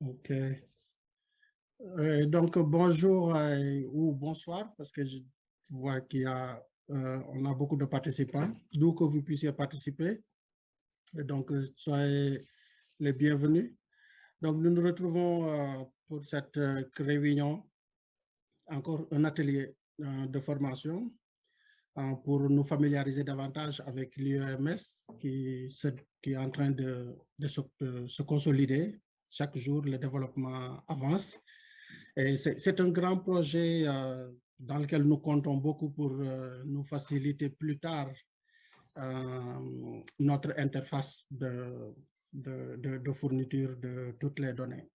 Ok. Euh, donc, bonjour euh, ou bonsoir, parce que je vois qu'il y a, euh, on a beaucoup de participants, d'où que vous puissiez participer. Donc, soyez les bienvenus. Donc, nous nous retrouvons pour cette réunion, encore un atelier de formation pour nous familiariser davantage avec l'IEMS qui, qui, est en train de, de, se, consolider. Chaque jour, le développement avance. Et c'est un grand projet euh, dans lequel nous comptons beaucoup pour euh, nous faciliter plus tard euh, notre interface de, de, fourniture de toutes les données.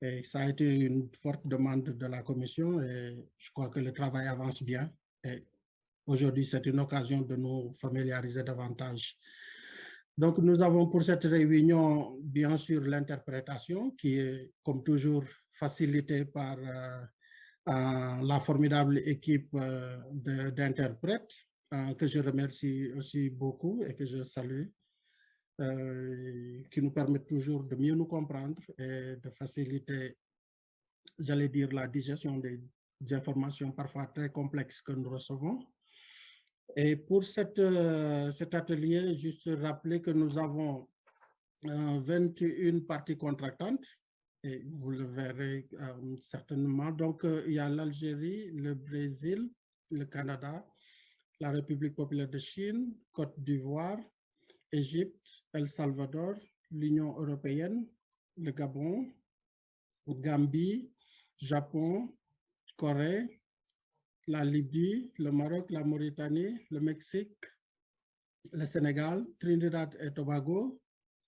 Et ça a été une forte demande de la Commission et je crois que le travail avance bien. Et Aujourd'hui, c'est une occasion de nous familiariser davantage. Donc, nous avons pour cette réunion, bien sûr, l'interprétation qui est, comme toujours, facilitée par euh, euh, la formidable équipe euh, d'interprètes que je remercie aussi beaucoup et que je salue, qui nous permettent toujours de mieux nous comprendre et de faciliter, j'allais dire, la digestion des informations parfois très complexes que nous recevons. Et pour cette, euh, cet atelier, juste rappeler que nous avons 21 euh, parties contractantes, et vous le verrez euh, certainement. Donc, il y a l'Algérie, le Brésil, le Canada, la République populaire de Chine, Côte d'Ivoire, Égypte, El Salvador, l'Union européenne, le Gabon, Gambie, Japon, Corée, la Libye, le Maroc, la Mauritanie, le Mexique, le Sénégal, Trinidad et Tobago,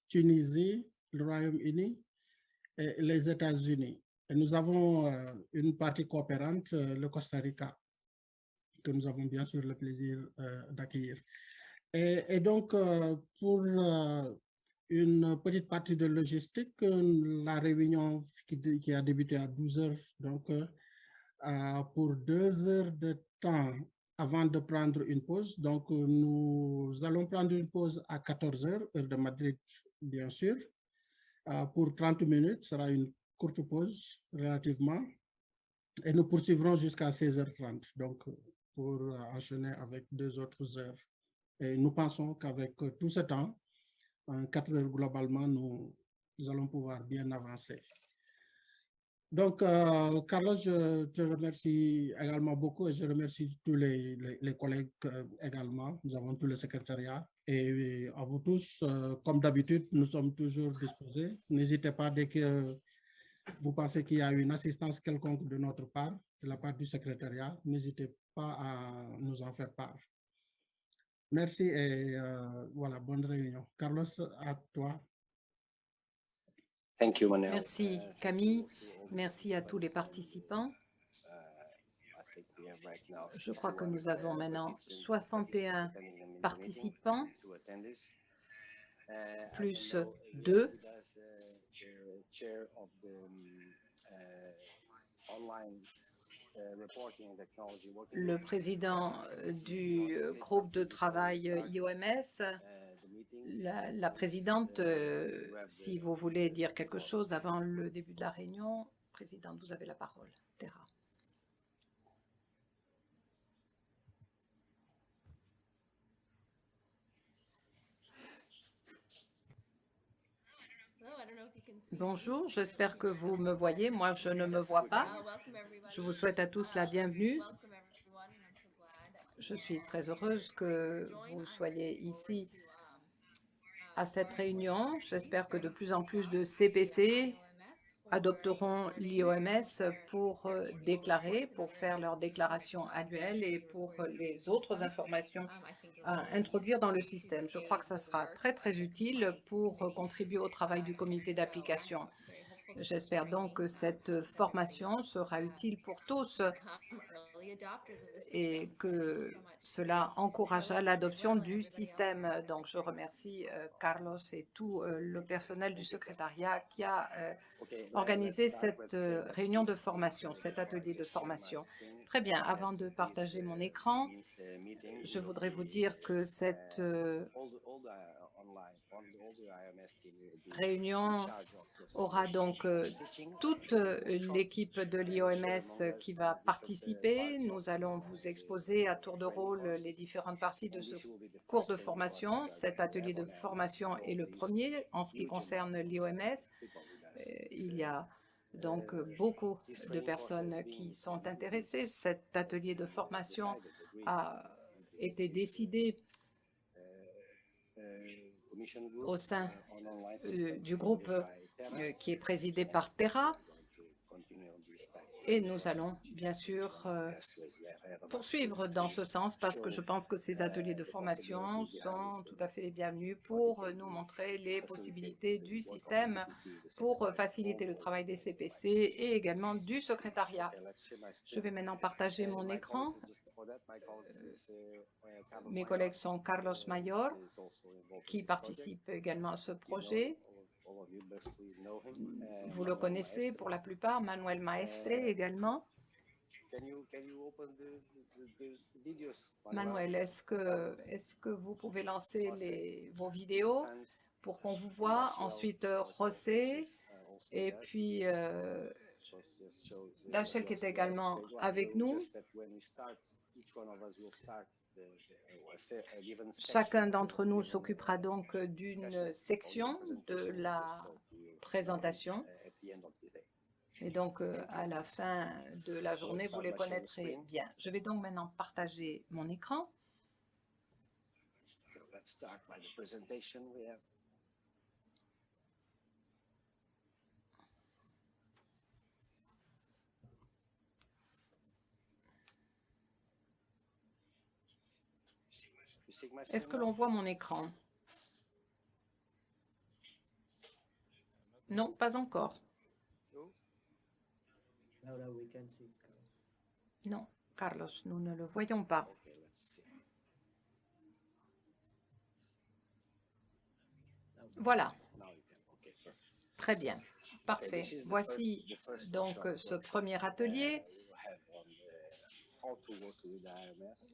Tunisie, le Royaume-Uni et les États-Unis. Et nous avons euh, une partie coopérante, euh, le Costa Rica, que nous avons bien sûr le plaisir euh, d'accueillir. Et, donc, pour une petite partie de logistique, la réunion qui, qui a débuté à 12 heures, donc pour deux heures de temps avant de prendre une pause. Donc, euh, nous allons prendre une pause à 14 heures, heure de Madrid, bien sûr. Euh, pour 30 minutes, ce sera une courte pause relativement. Et nous poursuivrons jusqu'à 16h30, donc pour enchaîner avec deux autres heures. Et nous pensons qu'avec tout ce temps, en 4 heures globalement, nous allons pouvoir bien avancer. Donc, euh, Carlos, je te remercie également beaucoup et je remercie tous les, collègues euh, également. Nous avons tous le secrétariat et à vous tous, euh, comme d'habitude, nous sommes toujours disposés. N'hésitez pas dès que vous pensez qu'il y a une assistance quelconque de notre part, de la part du secrétariat, n'hésitez pas à nous en faire part. Merci et voilà, bonne réunion. Carlos, à toi. Merci, Camille. Merci à tous les participants. Je crois que nous avons maintenant 61 participants, plus deux. Le président du groupe de travail IOMS la, présidente, si vous voulez dire quelque chose avant le début de la réunion, présidente, vous avez la parole. Terra. Bonjour, j'espère que vous me voyez. Moi, je ne me vois pas. Je vous souhaite à tous la bienvenue. Je suis très heureuse que vous soyez ici à cette réunion. J'espère que de plus en plus de CPC adopteront l'IOMS pour euh, déclarer, pour faire leur déclaration annuelle et pour les autres informations à introduire dans le système. Je crois que ça sera très, très utile pour contribuer au travail du comité d'application. J'espère donc que cette formation sera utile pour tous et que cela encouragera l'adoption du système. Donc, je remercie euh, Carlos et tout euh, le personnel du secrétariat qui a euh, organisé cette réunion de formation, cet atelier de formation. Très bien, avant de partager mon écran, je voudrais vous dire que cette réunion aura donc euh, toute euh, l'équipe de l'IOMS qui va participer. Nous allons vous exposer à tour de rôle les différentes parties de ce cours de formation. Cet atelier de formation est le premier en ce qui concerne l'IOMS. Il y a donc beaucoup de personnes qui sont intéressées. Cet atelier de formation a été décidé au sein euh, du groupe euh, qui est présidé par Terra. Et nous allons bien sûr euh, poursuivre dans ce sens parce que je pense que ces ateliers de formation sont tout à fait les bienvenus pour nous montrer les possibilités du système pour faciliter le travail des CPC et également du secrétariat. Je vais maintenant partager mon écran. Mes collègues sont Carlos Mayor, qui participe également à ce projet. Vous le connaissez pour la plupart, Manuel Maestre également. Manuel, est-ce que, est que vous pouvez lancer les, vos vidéos pour qu'on vous voit Ensuite, José, et puis euh, Dachel qui est également avec nous. Chacun d'entre nous s'occupera donc d'une section de la présentation. Et donc, euh, à la fin de la journée, vous les connaîtrez bien. Je vais donc maintenant partager mon écran. Est-ce que l'on voit mon écran? Non, pas encore. Non, Carlos, nous ne le voyons pas. Voilà. Très bien. Parfait. Voici donc ce premier atelier.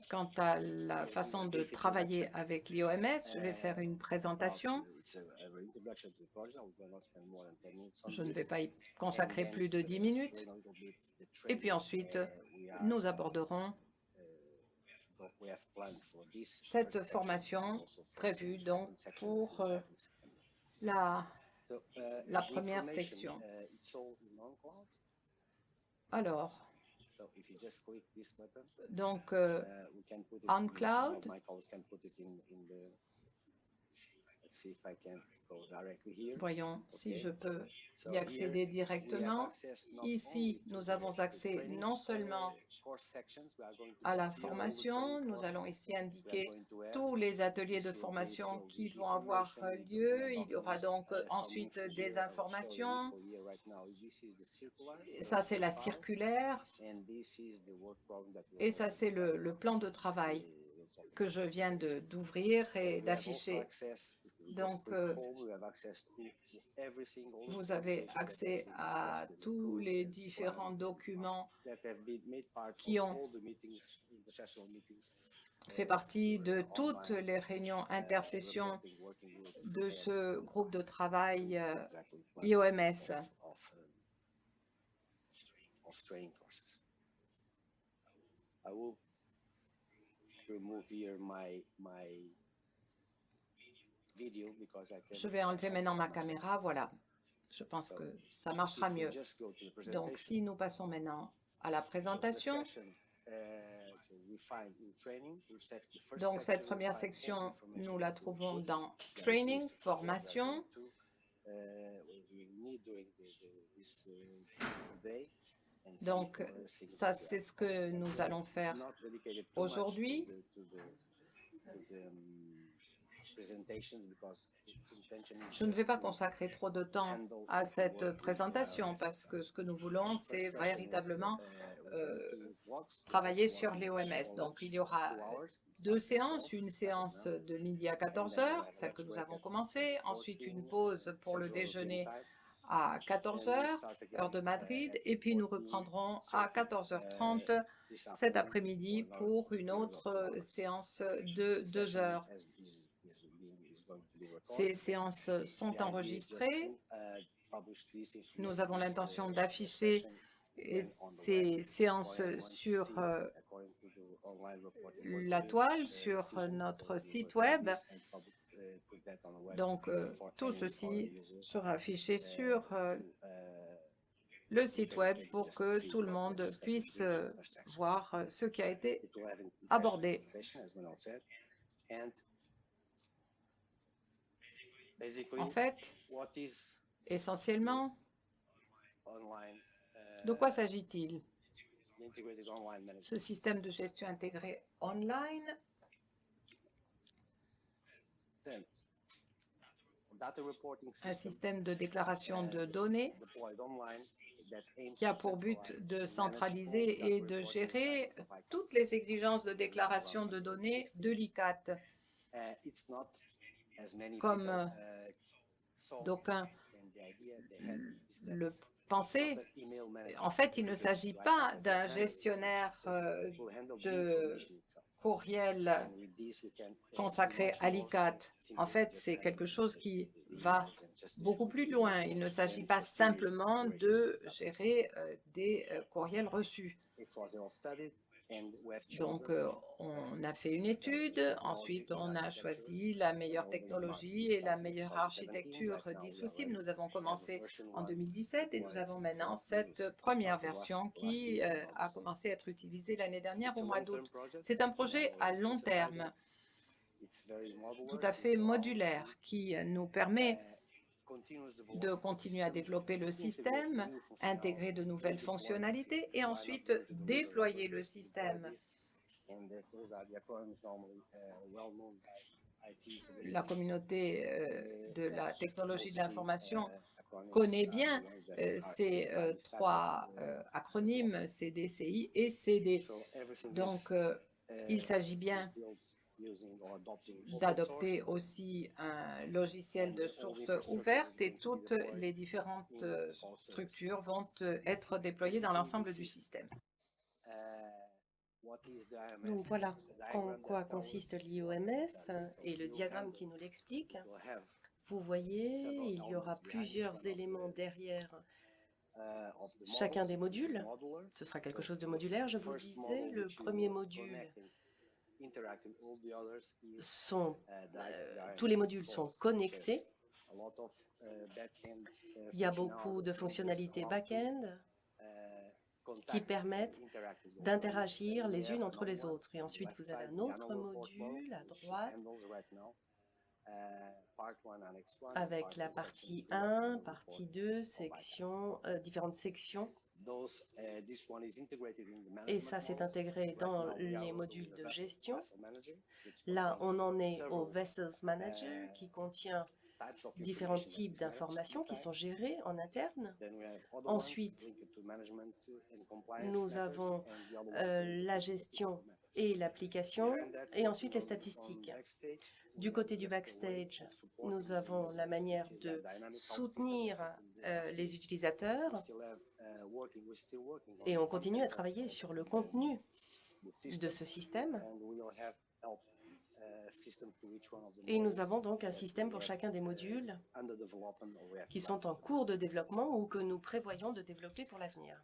Quant à la façon de travailler avec l'IOMS, je vais faire une présentation. Je ne vais pas y consacrer plus de 10 minutes. Et puis ensuite, nous aborderons cette formation prévue donc pour euh, la, la première section. Alors, donc, euh, on cloud, Voyons si je peux y accéder directement. Ici, nous avons accès non seulement à la formation, nous allons ici indiquer tous les ateliers de formation qui vont avoir lieu. Il y aura donc ensuite des informations. Ça, c'est la circulaire. Et ça, c'est le, le plan de travail que je viens d'ouvrir et d'afficher. Donc, euh, vous avez accès à tous les différents documents qui ont fait partie de toutes les réunions intersessions de ce groupe de travail IOMS. Je vais enlever maintenant ma caméra, voilà. Je pense que ça marchera mieux. Donc, si nous passons maintenant à la présentation, uh, donc cette première section, nous la trouvons dans Training, formation. Uh, donc, ça, c'est ce que nous allons faire aujourd'hui. Je ne vais pas consacrer trop de temps à cette présentation parce que ce que nous voulons, c'est véritablement euh, travailler sur les OMS. Donc, il y aura deux séances, une séance de midi à 14 heures, celle que nous avons commencée, ensuite une pause pour le déjeuner à 14 heures, heure de Madrid, et puis nous reprendrons à 14h30 cet après-midi pour une autre séance de deux heures. Ces séances sont enregistrées. Nous avons l'intention d'afficher ces séances sur la toile, sur notre site web. Donc, tout ceci sera affiché sur le site web pour que tout le monde puisse voir ce qui a été abordé. En fait, essentiellement, de quoi s'agit-il? Ce système de gestion intégré online? Un système de déclaration de données qui a pour but de centraliser et de gérer toutes les exigences de déclaration de données de l'ICAT. Comme d'aucuns le pensaient, en fait, il ne s'agit pas d'un gestionnaire de courriel consacré à l'ICAT. En fait, c'est quelque chose qui va beaucoup plus loin. Il ne s'agit pas simplement de gérer des courriels reçus. Donc, on a fait une étude, ensuite on a choisi la meilleure technologie et la meilleure architecture disponible. Nous avons commencé en 2017 et nous avons maintenant cette première version qui a commencé à être utilisée l'année dernière au mois d'août. C'est un projet à long terme, tout à fait modulaire, qui nous permet de continuer à développer le système, intégrer de nouvelles fonctionnalités et ensuite déployer le système. La communauté de la technologie de l'information connaît bien ces trois acronymes, CDCI et CD. Donc, il s'agit bien d'adopter aussi un logiciel de source ouverte et toutes les différentes structures vont être déployées dans l'ensemble du système. Donc voilà en quoi consiste l'IOMS et le diagramme qui nous l'explique. Vous voyez, il y aura plusieurs éléments derrière chacun des modules. Ce sera quelque chose de modulaire, je vous le disais. Le premier module sont, tous les modules sont connectés. Il y a beaucoup de fonctionnalités back-end qui permettent d'interagir les unes entre les autres. Et ensuite, vous avez un autre module à droite avec la partie 1, partie 2, section, différentes sections. Et ça, c'est intégré dans les modules de gestion. Là, on en est au Vessels Manager qui contient différents types d'informations qui sont gérées en interne. Ensuite, nous avons la gestion et l'application, et ensuite les statistiques. Du côté du backstage, nous avons la manière de soutenir les utilisateurs. Et on continue à travailler sur le contenu de ce système. Et nous avons donc un système pour chacun des modules qui sont en cours de développement ou que nous prévoyons de développer pour l'avenir.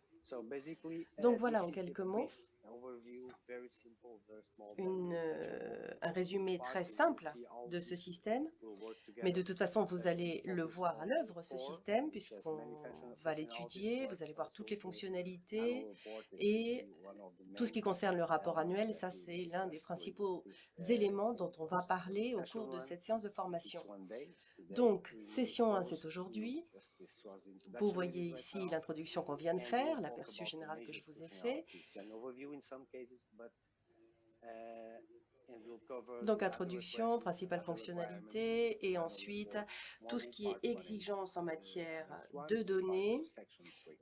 Donc voilà en quelques mots une, un résumé très simple de ce système, mais de toute façon, vous allez le voir à l'œuvre, ce système, puisqu'on va l'étudier, vous allez voir toutes les fonctionnalités et tout ce qui concerne le rapport annuel, ça c'est l'un des principaux éléments dont on va parler au cours de cette séance de formation. Donc, session 1, c'est aujourd'hui. Vous voyez ici l'introduction qu'on vient de faire, l'aperçu général que je vous ai fait. Donc, introduction, principale fonctionnalité, et ensuite tout ce qui est exigence en matière de données,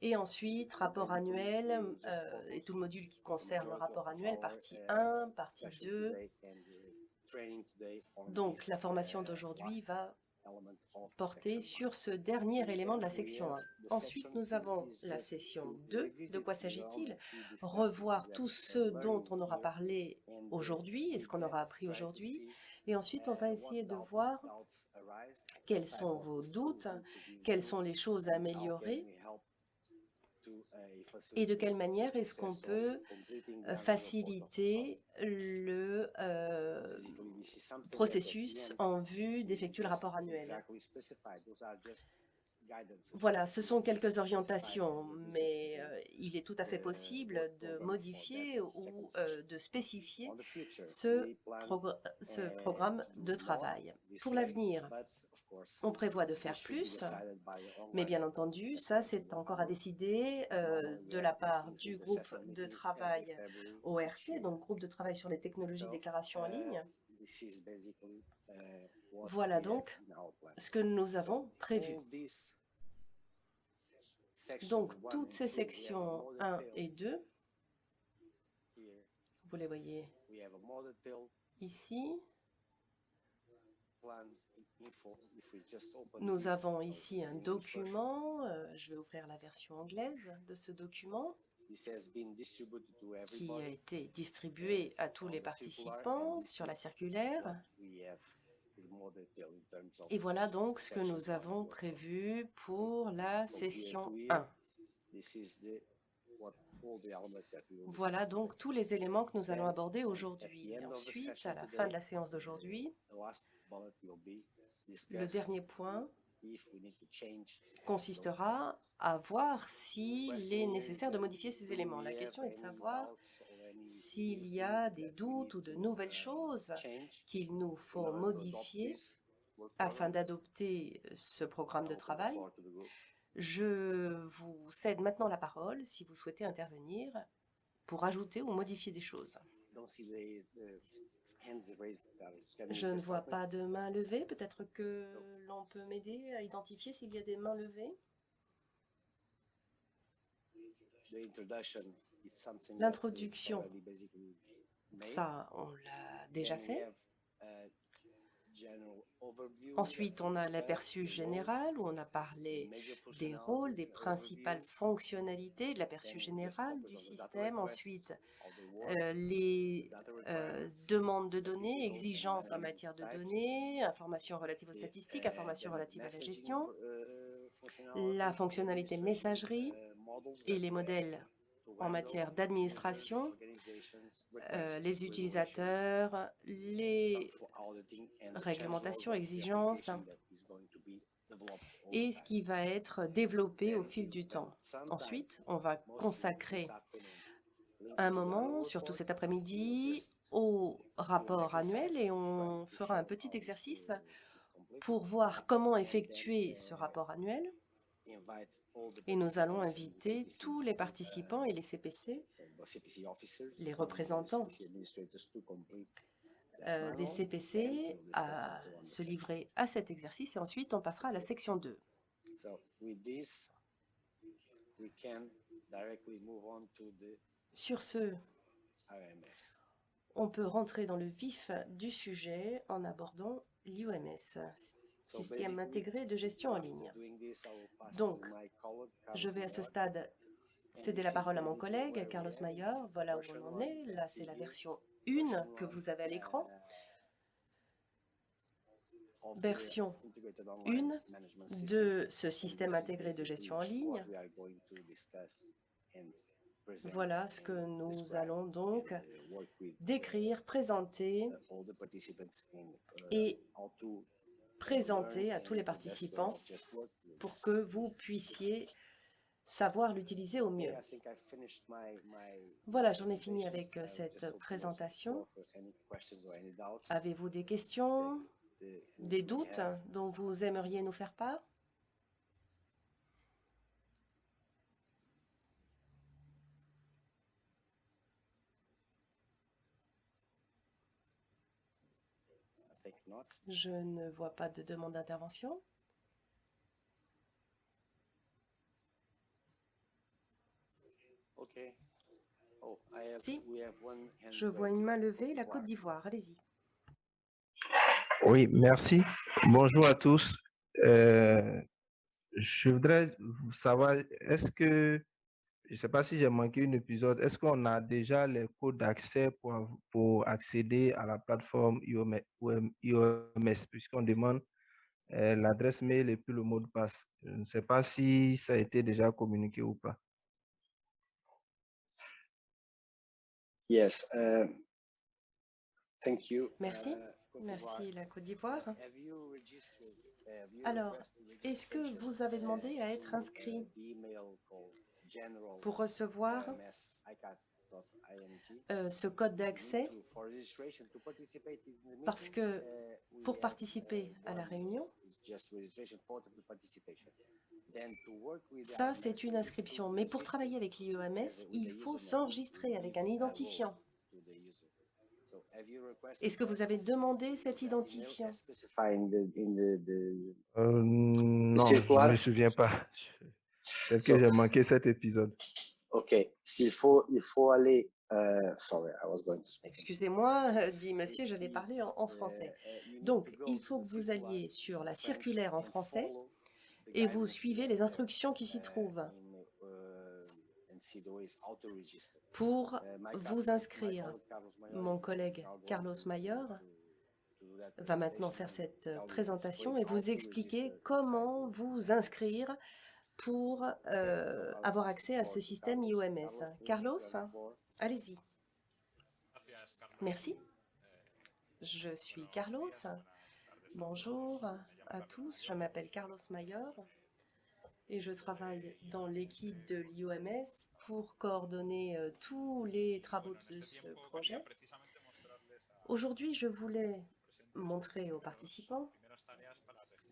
et ensuite rapport annuel, et tout le module qui concerne le rapport annuel, partie 1, partie 2. Donc, la formation d'aujourd'hui va porter sur ce dernier élément de la section 1. Ensuite, nous avons la session 2. De quoi s'agit-il? Revoir tout ce dont on aura parlé aujourd'hui et ce qu'on aura appris aujourd'hui. Et ensuite, on va essayer de voir quels sont vos doutes, quelles sont les choses à améliorer et de quelle manière est-ce qu'on peut euh, faciliter le euh, processus en vue d'effectuer le rapport annuel? Voilà, ce sont quelques orientations, mais euh, il est tout à fait possible de modifier ou de spécifier ce, ce programme de travail. Pour l'avenir, on prévoit de faire plus, mais bien entendu, ça c'est encore à décider euh, de la part du groupe de travail ORT, donc groupe de travail sur les technologies de déclaration en ligne. Voilà donc ce que nous avons prévu. Donc, toutes ces sections 1 et 2, vous les voyez ici. Nous avons ici un document, euh, je vais ouvrir la version anglaise de ce document, qui a été distribué à tous les participants sur la circulaire. Et voilà donc ce que nous avons prévu pour la session 1. Voilà donc tous les éléments que nous allons aborder aujourd'hui. Ensuite, à la fin de la séance d'aujourd'hui, le dernier point consistera à voir s'il est nécessaire de modifier ces éléments. La question est de savoir s'il y a des doutes ou de nouvelles choses qu'il nous faut modifier afin d'adopter ce programme de travail. Je vous cède maintenant la parole si vous souhaitez intervenir pour ajouter ou modifier des choses. Je ne vois pas de main levée. Peut-être que l'on peut m'aider à identifier s'il y a des mains levées. L'introduction, ça, on l'a déjà fait. Ensuite, on a l'aperçu général où on a parlé des rôles, des principales fonctionnalités, de l'aperçu général du système. Ensuite, euh, les euh, demandes de données, exigences en matière de données, informations relatives aux statistiques, informations relatives à la gestion, la fonctionnalité messagerie et les modèles en matière d'administration, euh, les utilisateurs, les réglementations, exigences et ce qui va être développé au fil du temps. Ensuite, on va consacrer un moment, surtout cet après-midi, au rapport annuel et on fera un petit exercice pour voir comment effectuer ce rapport annuel. Et nous allons inviter tous les participants et les CPC, les représentants euh, des CPC à se livrer à cet exercice et ensuite on passera à la section 2. Sur ce, on peut rentrer dans le vif du sujet en abordant l'IOMS, Système intégré de gestion en ligne. Donc, je vais à ce stade céder la parole à mon collègue, Carlos Mayer. Voilà où on en est. Là, c'est la version 1 que vous avez à l'écran. Version 1 de ce système intégré de gestion en ligne. Voilà ce que nous allons donc décrire, présenter et présenter à tous les participants pour que vous puissiez savoir l'utiliser au mieux. Voilà, j'en ai fini avec euh, cette présentation. Avez-vous des questions, des doutes dont vous aimeriez nous faire part? Je ne vois pas de demande d'intervention. Oh, si, je vois une main levée, la Côte d'Ivoire, allez-y. Oui, merci. Bonjour à tous. Euh, je voudrais savoir, est-ce que je ne sais pas si j'ai manqué un épisode. Est-ce qu'on a déjà les codes d'accès pour, pour accéder à la plateforme IOMS, puisqu'on demande euh, l'adresse mail et puis le mot de passe? Je ne sais pas si ça a été déjà communiqué ou pas. Yes. Uh, thank you. Merci. Uh, Merci, la Côte d'Ivoire. Alors, est-ce que vous avez demandé à être to, inscrit? Pour recevoir OMS euh, ce code d'accès to- for registration to participate in the Parce meeting, que uh, pour participer uh, à la réunion, ça c'est une inscription. to Mais pour register travailler avec l'IOMS, with il faut s'enregistrer avec un identifiant. Est-ce que vous avez demandé cet identifiant? Euh, non, je ne me souviens pas. Peut-être que So- j'ai manqué cet épisode. OK. S'il faut, il faut aller. euh, sorry, I was going to speak. Excusez-moi, euh, dit monsieur, j'allais parler en, en français. Donc, il faut que vous alliez sur la circulaire en français et vous suivez les the- instructions qui s'y trouvent pour my vous inscrire. colleague Carlos Mayor Mon collègue Carlos Mayor va maintenant presentation faire and cette you présentation et vous expliquer comment vous inscrire pour euh, avoir accès à ce système. IOMS. Carlos, allez-y. Merci. Je suis Carlos. Bonjour à tous, je m'appelle Carlos Mayor et je travaille dans l'équipe de l'IOMS pour coordonner euh, tous les travaux de ce projet. Aujourd'hui, je voulais montrer aux participants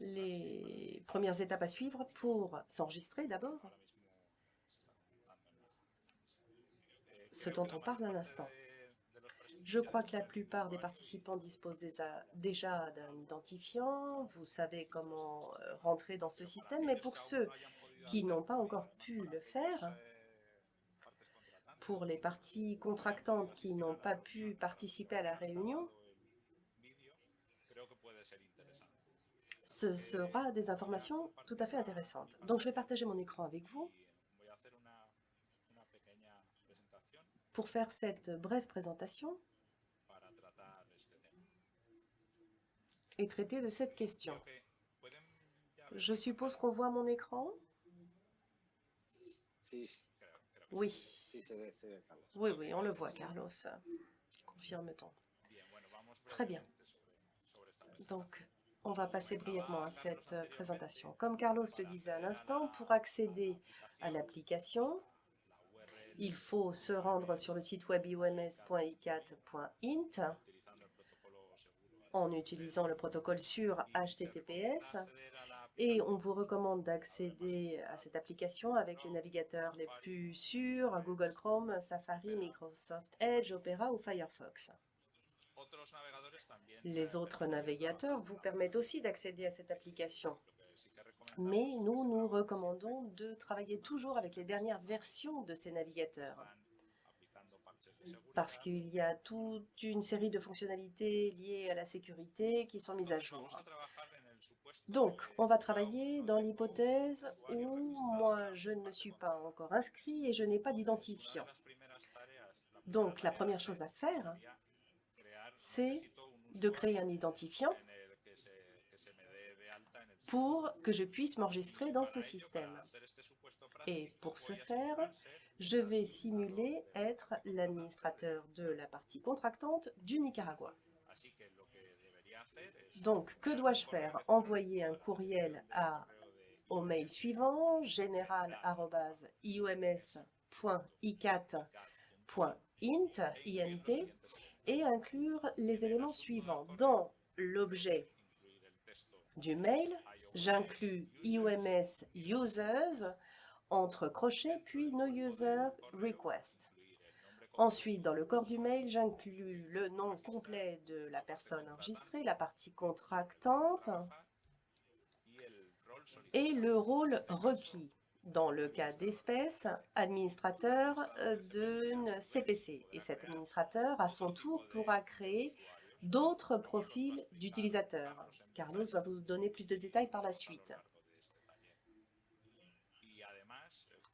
les premières étapes à suivre pour s'enregistrer d'abord, ce dont on parle à l'instant. Je crois que la plupart des participants disposent déjà- d'un identifiant. Vous savez comment euh, rentrer dans ce système, mais pour ceux qui n'ont pas encore pu le faire, pour les parties contractantes qui n'ont pas pu participer à la réunion, ce sera des informations tout à fait intéressantes. Donc, je vais partager mon écran avec vous pour faire cette brève présentation et traiter de cette question. Je suppose qu'on voit mon écran? Oui, oui, oui, on le voit, Carlos. Confirme-t-on. Très bien. Donc, on va passer brièvement à cette euh, présentation. Comme Carlos le disait à l'instant, pour accéder à l'application, il faut se rendre sur le site web ioms.icat.int en utilisant le protocole sur HTTPS et on vous recommande d'accéder à cette application avec les navigateurs les plus sûrs, Google Chrome, Safari, Microsoft Edge, Opera ou Firefox. Les autres navigateurs vous permettent aussi d'accéder à cette application. Mais nous, nous recommandons de travailler toujours avec les dernières versions de ces navigateurs parce qu'il y a toute une série de fonctionnalités liées à la sécurité qui sont mises à jour. Donc, on va travailler dans l'hypothèse où moi, je ne suis pas encore inscrit et je n'ai pas d'identifiant. Donc, la première chose à faire, c'est de créer un identifiant pour que je puisse m'enregistrer dans ce système. Et pour ce faire, je vais simuler être l'administrateur de la partie contractante du Nicaragua. Donc, que dois-je faire? Envoyer un courriel à, au mail suivant, général.ioms.icat.int, int, et inclure les éléments suivants. Dans l'objet du mail, j'inclus IOMS users entre crochets, puis no user request. Ensuite, dans le corps du mail, j'inclus le nom complet de la personne enregistrée, la partie contractante et le rôle requis. Dans le cas d'espèce, administrateur euh, d'une CPC. Et cet administrateur, à son tour, pourra créer d'autres profils d'utilisateurs. Carlos va vous donner plus de détails par la suite.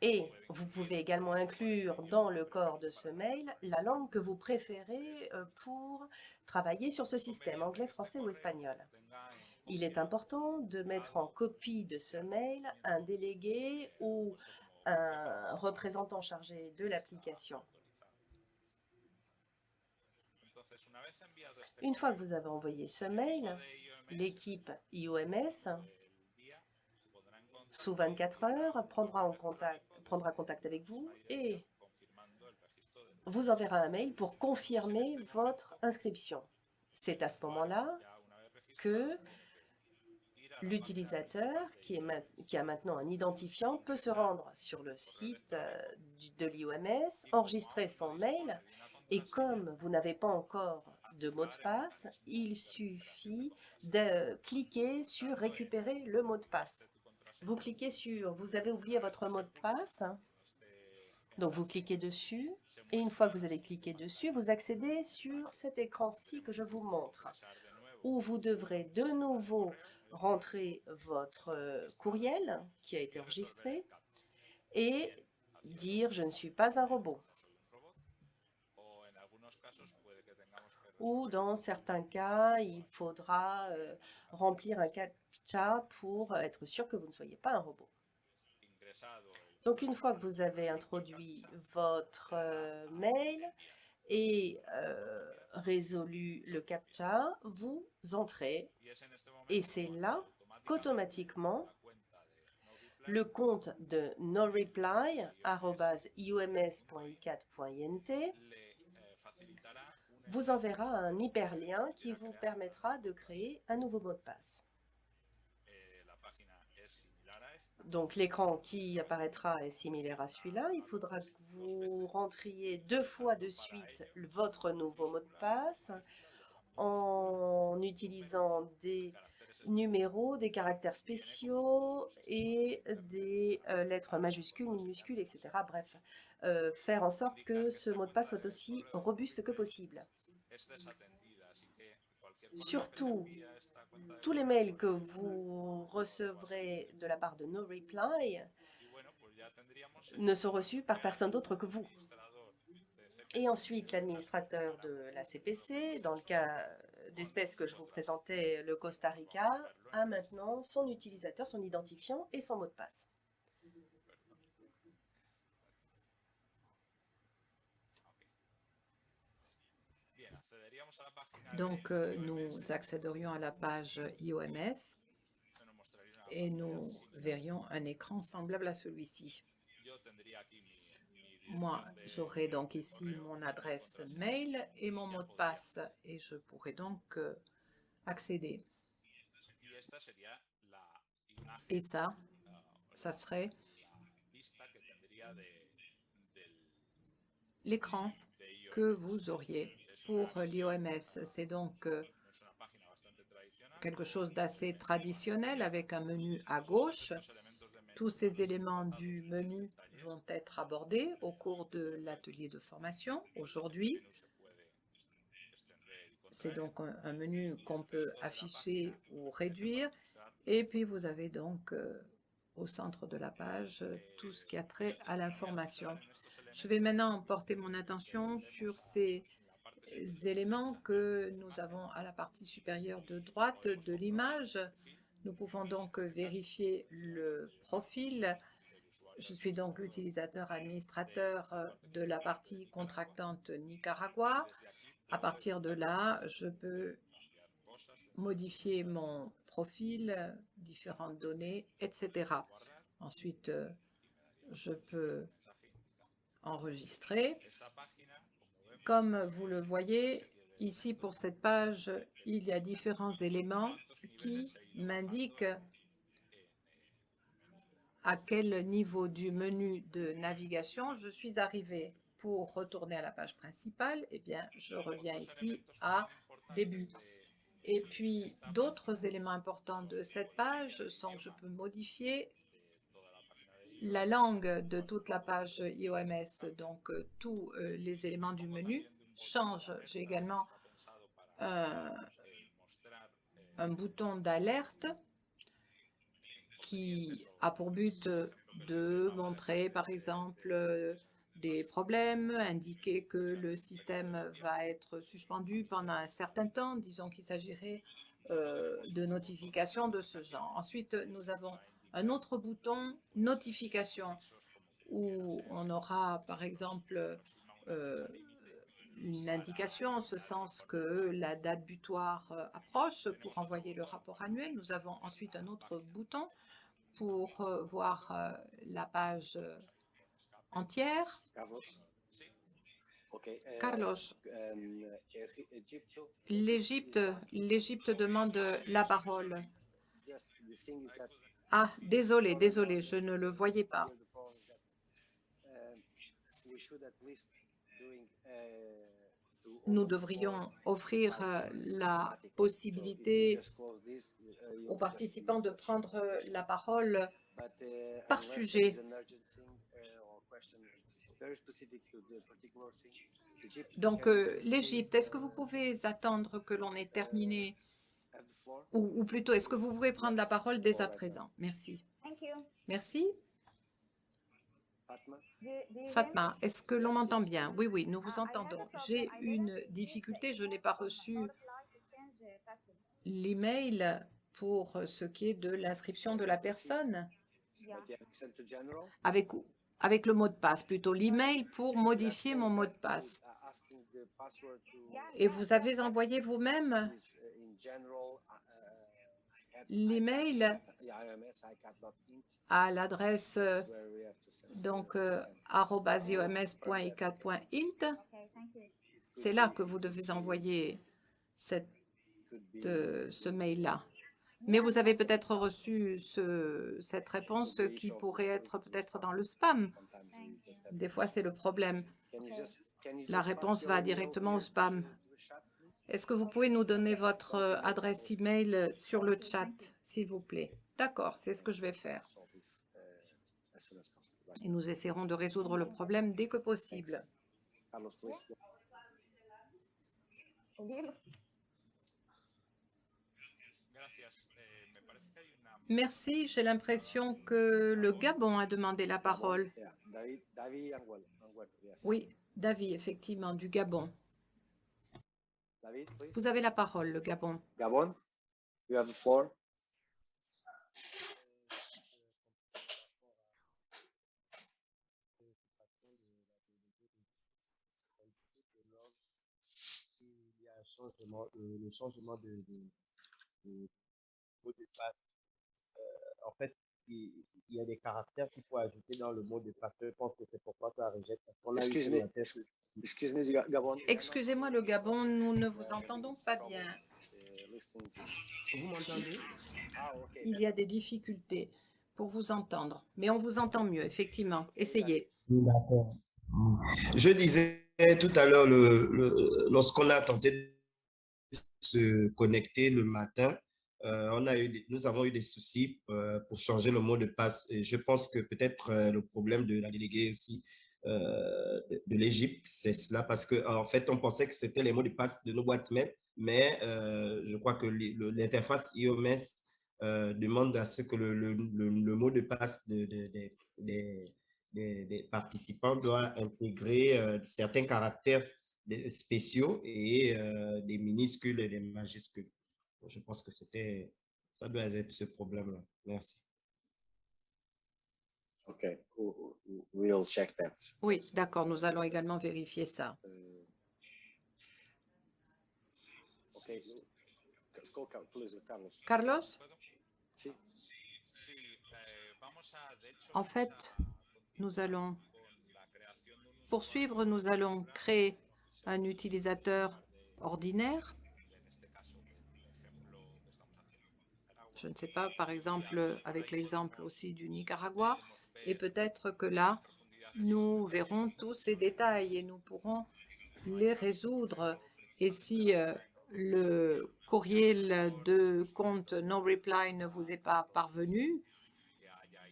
Et vous pouvez également inclure dans le corps de ce mail la langue que vous préférez euh, pour travailler sur ce système, anglais, français ou espagnol. Il est important de mettre en copie de ce mail un délégué ou un représentant chargé de l'application. Une fois que vous avez envoyé ce mail, l'équipe IOMS, sous 24 heures, prendra, prendra contact avec vous et vous enverra un mail pour confirmer votre inscription. C'est à ce moment-là que l'utilisateur, qui, a maintenant un identifiant, peut se rendre sur le site euh, de l'IOMS, enregistrer son mail, et comme vous n'avez pas encore de mot de passe, il suffit de cliquer sur « Récupérer le mot de passe ». Vous cliquez sur « Vous avez oublié votre mot de passe ». Donc, vous cliquez dessus, et une fois que vous avez cliqué dessus, vous accédez sur cet écran-ci que je vous montre, où vous devrez de nouveau rentrer votre euh, courriel qui a été enregistré et dire « Je ne suis pas un robot ». Ou dans certains cas, il faudra euh, remplir un CAPTCHA pour être sûr que vous ne soyez pas un robot. Donc, une fois que vous avez introduit votre euh, mail et résolu le CAPTCHA, vous entrez et c'est là qu'automatiquement, le compte de noreply.ioms.i4.int vous enverra un hyperlien qui vous permettra de créer un nouveau mot de passe. Donc l'écran qui apparaîtra est similaire à celui-là. Il faudra que vous rentriez deux fois de suite votre nouveau mot de passe en utilisant des numéros, des caractères spéciaux et des euh, lettres majuscules, minuscules, etc. Bref, euh, faire en sorte que ce mot de passe soit aussi robuste que possible. Surtout, tous les mails que vous recevrez de la part de No Reply ne sont reçus par personne d'autre que vous. Et ensuite, l'administrateur de la CPC, dans le cas d'espèces que je vous présentais, le Costa Rica, a maintenant son utilisateur, son identifiant et son mot de passe. Donc, euh, nous accéderions à la page IOMS et nous verrions un écran semblable à celui-ci. Moi, j'aurai donc ici mon adresse mail et mon mot de passe et je pourrai donc euh, accéder. Et ça, ça serait l'écran que vous auriez pour l'IOMS. C'est donc euh, quelque chose d'assez traditionnel avec un menu à gauche. Tous ces éléments du menu vont être abordés au cours de l'atelier de formation aujourd'hui. C'est donc un, menu qu'on peut afficher ou réduire. Et puis, vous avez donc euh, au centre de la page tout ce qui a trait à l'information. Je vais maintenant porter mon attention sur ces éléments que nous avons à la partie supérieure de droite de l'image. Nous pouvons donc vérifier le profil je suis donc l'utilisateur administrateur euh, de la partie contractante Nicaragua. À partir de là, je peux modifier mon profil, différentes données, etc. Ensuite, euh, je peux enregistrer. Comme vous le voyez, ici pour cette page, il y a différents éléments qui m'indiquent à quel niveau du menu de navigation je suis arrivé. Pour retourner à la page principale, eh bien, je reviens ici à début. Et puis, d'autres éléments importants de cette page sont que je peux modifier la langue de toute la page IOMS, donc euh, tous euh, les éléments du menu changent. J'ai également un bouton d'alerte qui a pour but de montrer, par exemple, euh, des problèmes, indiquer que le système va être suspendu pendant un certain temps. Disons qu'il s'agirait euh, de notifications de ce genre. Ensuite, nous avons un autre bouton « Notification » où on aura, par exemple, euh, une indication en ce sens que la date butoir euh, approche pour envoyer le rapport annuel. Nous avons ensuite un autre bouton pour euh, voir euh, la page entière. Carlos. L'Égypte demande la parole. Ah, désolé, désolé, je ne le voyais pas. Nous devrions offrir euh, la possibilité aux participants de prendre euh, la parole par sujet. Donc, euh, l'Égypte, est-ce que vous pouvez attendre que l'on ait terminé? Ou, ou plutôt, est-ce que vous pouvez prendre la parole dès à présent? Merci. Merci. Fatma? Fatma, est-ce que l'on m'entend bien Oui, oui, nous vous Uh, entendons. J'ai une difficulté, je n'ai pas reçu l'email pour ce qui est de l'inscription de la personne avec, avec le mot de passe, plutôt l'email pour modifier mon mot de passe. uh, Et vous avez envoyé vous-même uh, uh, uh, l'email à l'adresse donc uh, euh, ioms.icat.int. C'est là que vous devez envoyer cette, euh, ce mail-là. Mais vous avez peut-être reçu ce- cette réponse qui pourrait être peut-être dans le spam. Des fois, c'est le problème. La réponse va directement au spam. Est-ce que vous pouvez nous donner votre adresse email sur le chat, s'il vous plaît? D'accord, c'est ce que je vais faire. Et nous essaierons de résoudre le problème dès que possible. Dilo. Merci, j'ai l'impression que le Gabon a demandé la parole. Oui, David, effectivement, du Gabon. Vous avez la parole, le Gabon. Gabon, you have the floor. il y a un changement, euh, le changement de, de, de mot de passe. Euh, en fait, il, il y a des caractères qu'il faut ajouter dans le mot de passe. Je pense que c'est pourquoi ça rejette. Eu Excuse Gabon. Excusez-moi, le Gabon, nous ne vous entendons pas bien. Vous m'entendez? Ah. Il y a des difficultés pour vous entendre, mais on vous entend mieux, effectivement. Essayez. Je disais tout à l'heure, le, le- lorsqu'on a tenté de se connecter le matin, euh, on a eu nous avons eu des soucis euh, pour changer le mot de passe. Je pense que peut-être euh, le problème de la déléguée aussi de, l'Égypte, c'est cela, parce qu'en fait, on pensait que c'était les mots de passe de nos boîtes mail, mais je crois que l'interface IOMS demande à ce que le, mot de passe de- de- de- des participants doit intégrer certains caractères des- spéciaux et euh, des minuscules et des majuscules. Je pense que c'était, ça doit être ce problème-là. Merci. We- we'll check that. Oui, d'accord, nous allons également vérifier ça. Uh, go, please, Carlos. Carlos, Sí. en fait, nous allons poursuivre, nous allons créer un utilisateur ordinaire. Je ne sais pas, par exemple, avec l'exemple aussi du Nicaragua, et peut-être que là, nous verrons tous ces détails et nous pourrons les résoudre. Et si euh, le courriel de compte no reply ne vous est pas parvenu,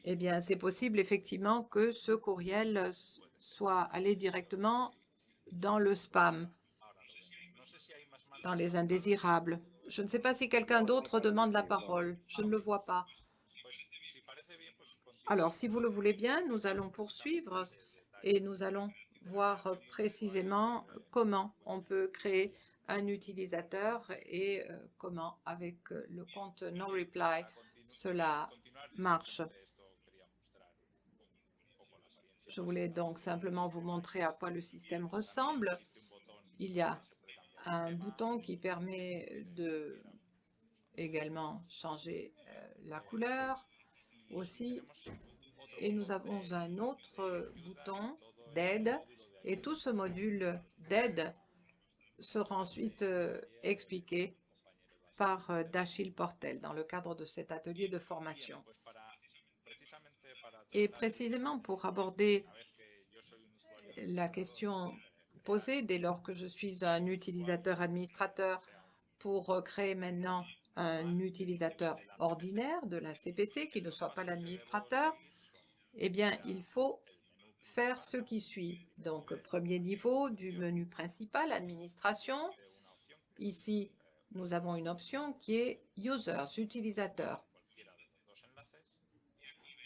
eh bien, c'est possible effectivement que ce courriel soit allé directement dans le spam, dans les indésirables. Je ne sais pas si quelqu'un d'autre demande la parole. Je ne le vois pas. Alors, si vous le voulez bien, nous allons poursuivre et nous allons voir précisément comment on peut créer un utilisateur et euh, comment avec le compte NoReply cela marche. Je voulais donc simplement vous montrer à quoi le système ressemble. Il y a un bouton qui permet de également changer euh, la couleur aussi. Et nous avons un autre bouton d'aide. Et tout ce module d'aide sera ensuite euh, expliqué par euh, Dachille Portel dans le cadre de cet atelier de formation. Et précisément pour aborder la question posée dès lors que je suis un utilisateur administrateur pour euh, créer maintenant un utilisateur ordinaire de la CPC qui ne soit pas l'administrateur, eh bien, il faut faire ce qui suit. Donc, premier niveau du menu principal, administration. Ici, nous avons une option qui est Users, utilisateurs.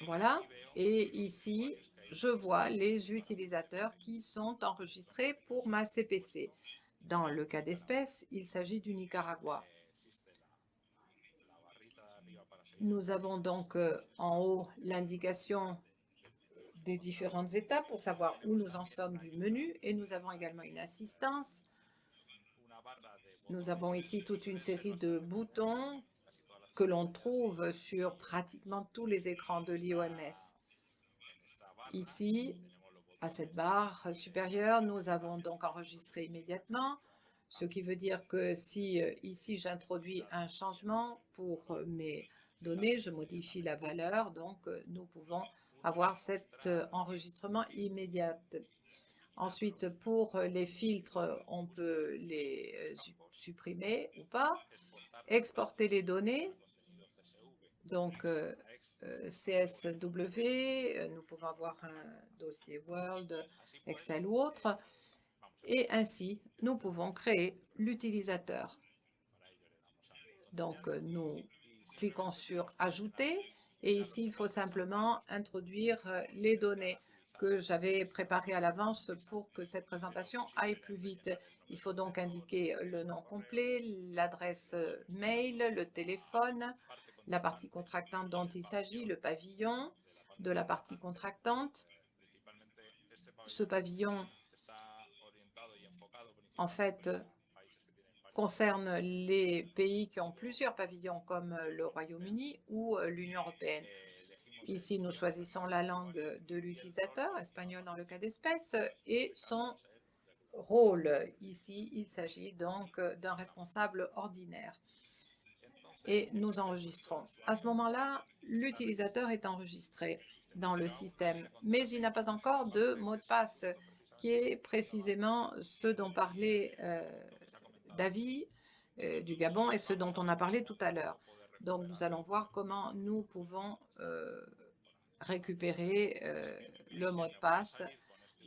Voilà. Et ici, je vois les utilisateurs qui sont enregistrés pour ma CPC. Dans le cas d'espèce, il s'agit du Nicaragua. Nous avons donc euh, en haut l'indication des différentes étapes pour savoir où nous en sommes du menu et nous avons également une assistance. Nous avons ici toute une série de boutons que l'on trouve sur pratiquement tous les écrans de l'IOMS. Ici, à cette barre supérieure, nous avons donc enregistré immédiatement, ce qui veut dire que si euh, ici j'introduis un changement pour euh, mes données, je modifie la valeur, donc euh, nous pouvons avoir cet enregistrement immédiat. Ensuite, pour les filtres, on peut les supprimer ou pas. Exporter les données, donc CSW, nous pouvons avoir un dossier Word, Excel ou autre, et ainsi, nous pouvons créer l'utilisateur. Donc, nous cliquons sur « Ajouter » Et ici, il faut simplement introduire euh, les données que j'avais préparées à l'avance pour que cette présentation aille plus vite. Il faut donc indiquer le nom complet, l'adresse euh, mail, le téléphone, la partie contractante dont il s'agit, le pavillon de la partie contractante. Ce pavillon, en fait, concerne les pays qui ont plusieurs pavillons comme euh, le Royaume-Uni ou euh, l'Union européenne. Ici, nous choisissons la langue de l'utilisateur, espagnol dans le cas d'espèce, et son rôle. Ici, il s'agit donc euh, d'un responsable ordinaire. Et nous enregistrons. À ce moment-là, l'utilisateur est enregistré dans le système, mais il n'a pas encore de mot de passe, qui est précisément ce dont parlait d'avis euh, du Gabon et ce dont on a parlé tout à l'heure. Donc, nous allons voir comment nous pouvons euh, récupérer euh, le mot de passe.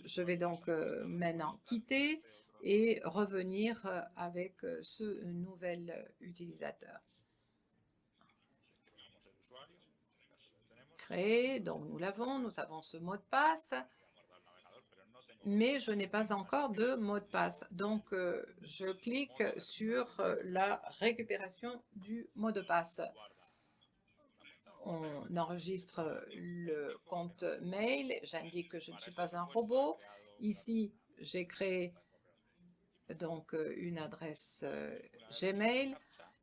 Je vais donc maintenant quitter et revenir avec ce nouvel utilisateur. Donc nous l'avons, nous avons ce mot de passe mais je n'ai pas encore de mot de passe. Donc, euh, je clique sur euh, la récupération du mot de passe. On enregistre le compte mail. J'indique que je ne suis pas un robot. Ici, j'ai créé donc euh, une adresse Gmail.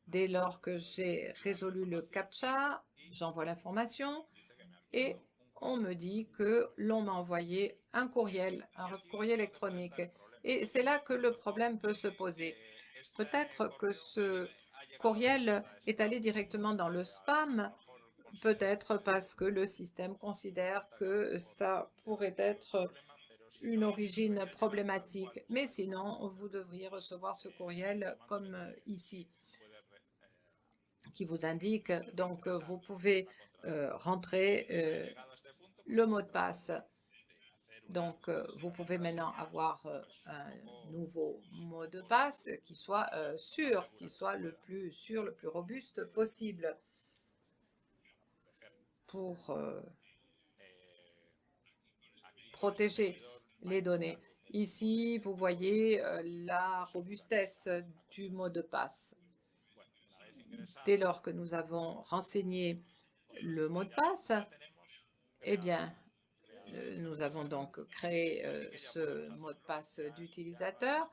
Dès lors que j'ai résolu le CAPTCHA, j'envoie l'information et on me dit que l'on m'a envoyé un courriel, un courrier électronique. Et c'est là que le problème peut se poser. Peut-être que ce courriel est allé directement dans le spam, peut-être parce que le système considère que ça pourrait être une origine problématique. Mais sinon, vous devriez recevoir ce courriel comme ici, qui vous indique, donc vous pouvez rentrer euh, le mot de passe. Donc, euh, vous pouvez maintenant avoir euh, un nouveau mot de passe qui soit euh, sûr, qui soit le plus sûr, le plus robuste possible pour protéger les données. Ici, vous voyez euh, la robustesse du mot de passe. Dès lors que nous avons renseigné le mot de passe, eh bien, euh, nous avons donc créé euh, ce mot de passe d'utilisateur.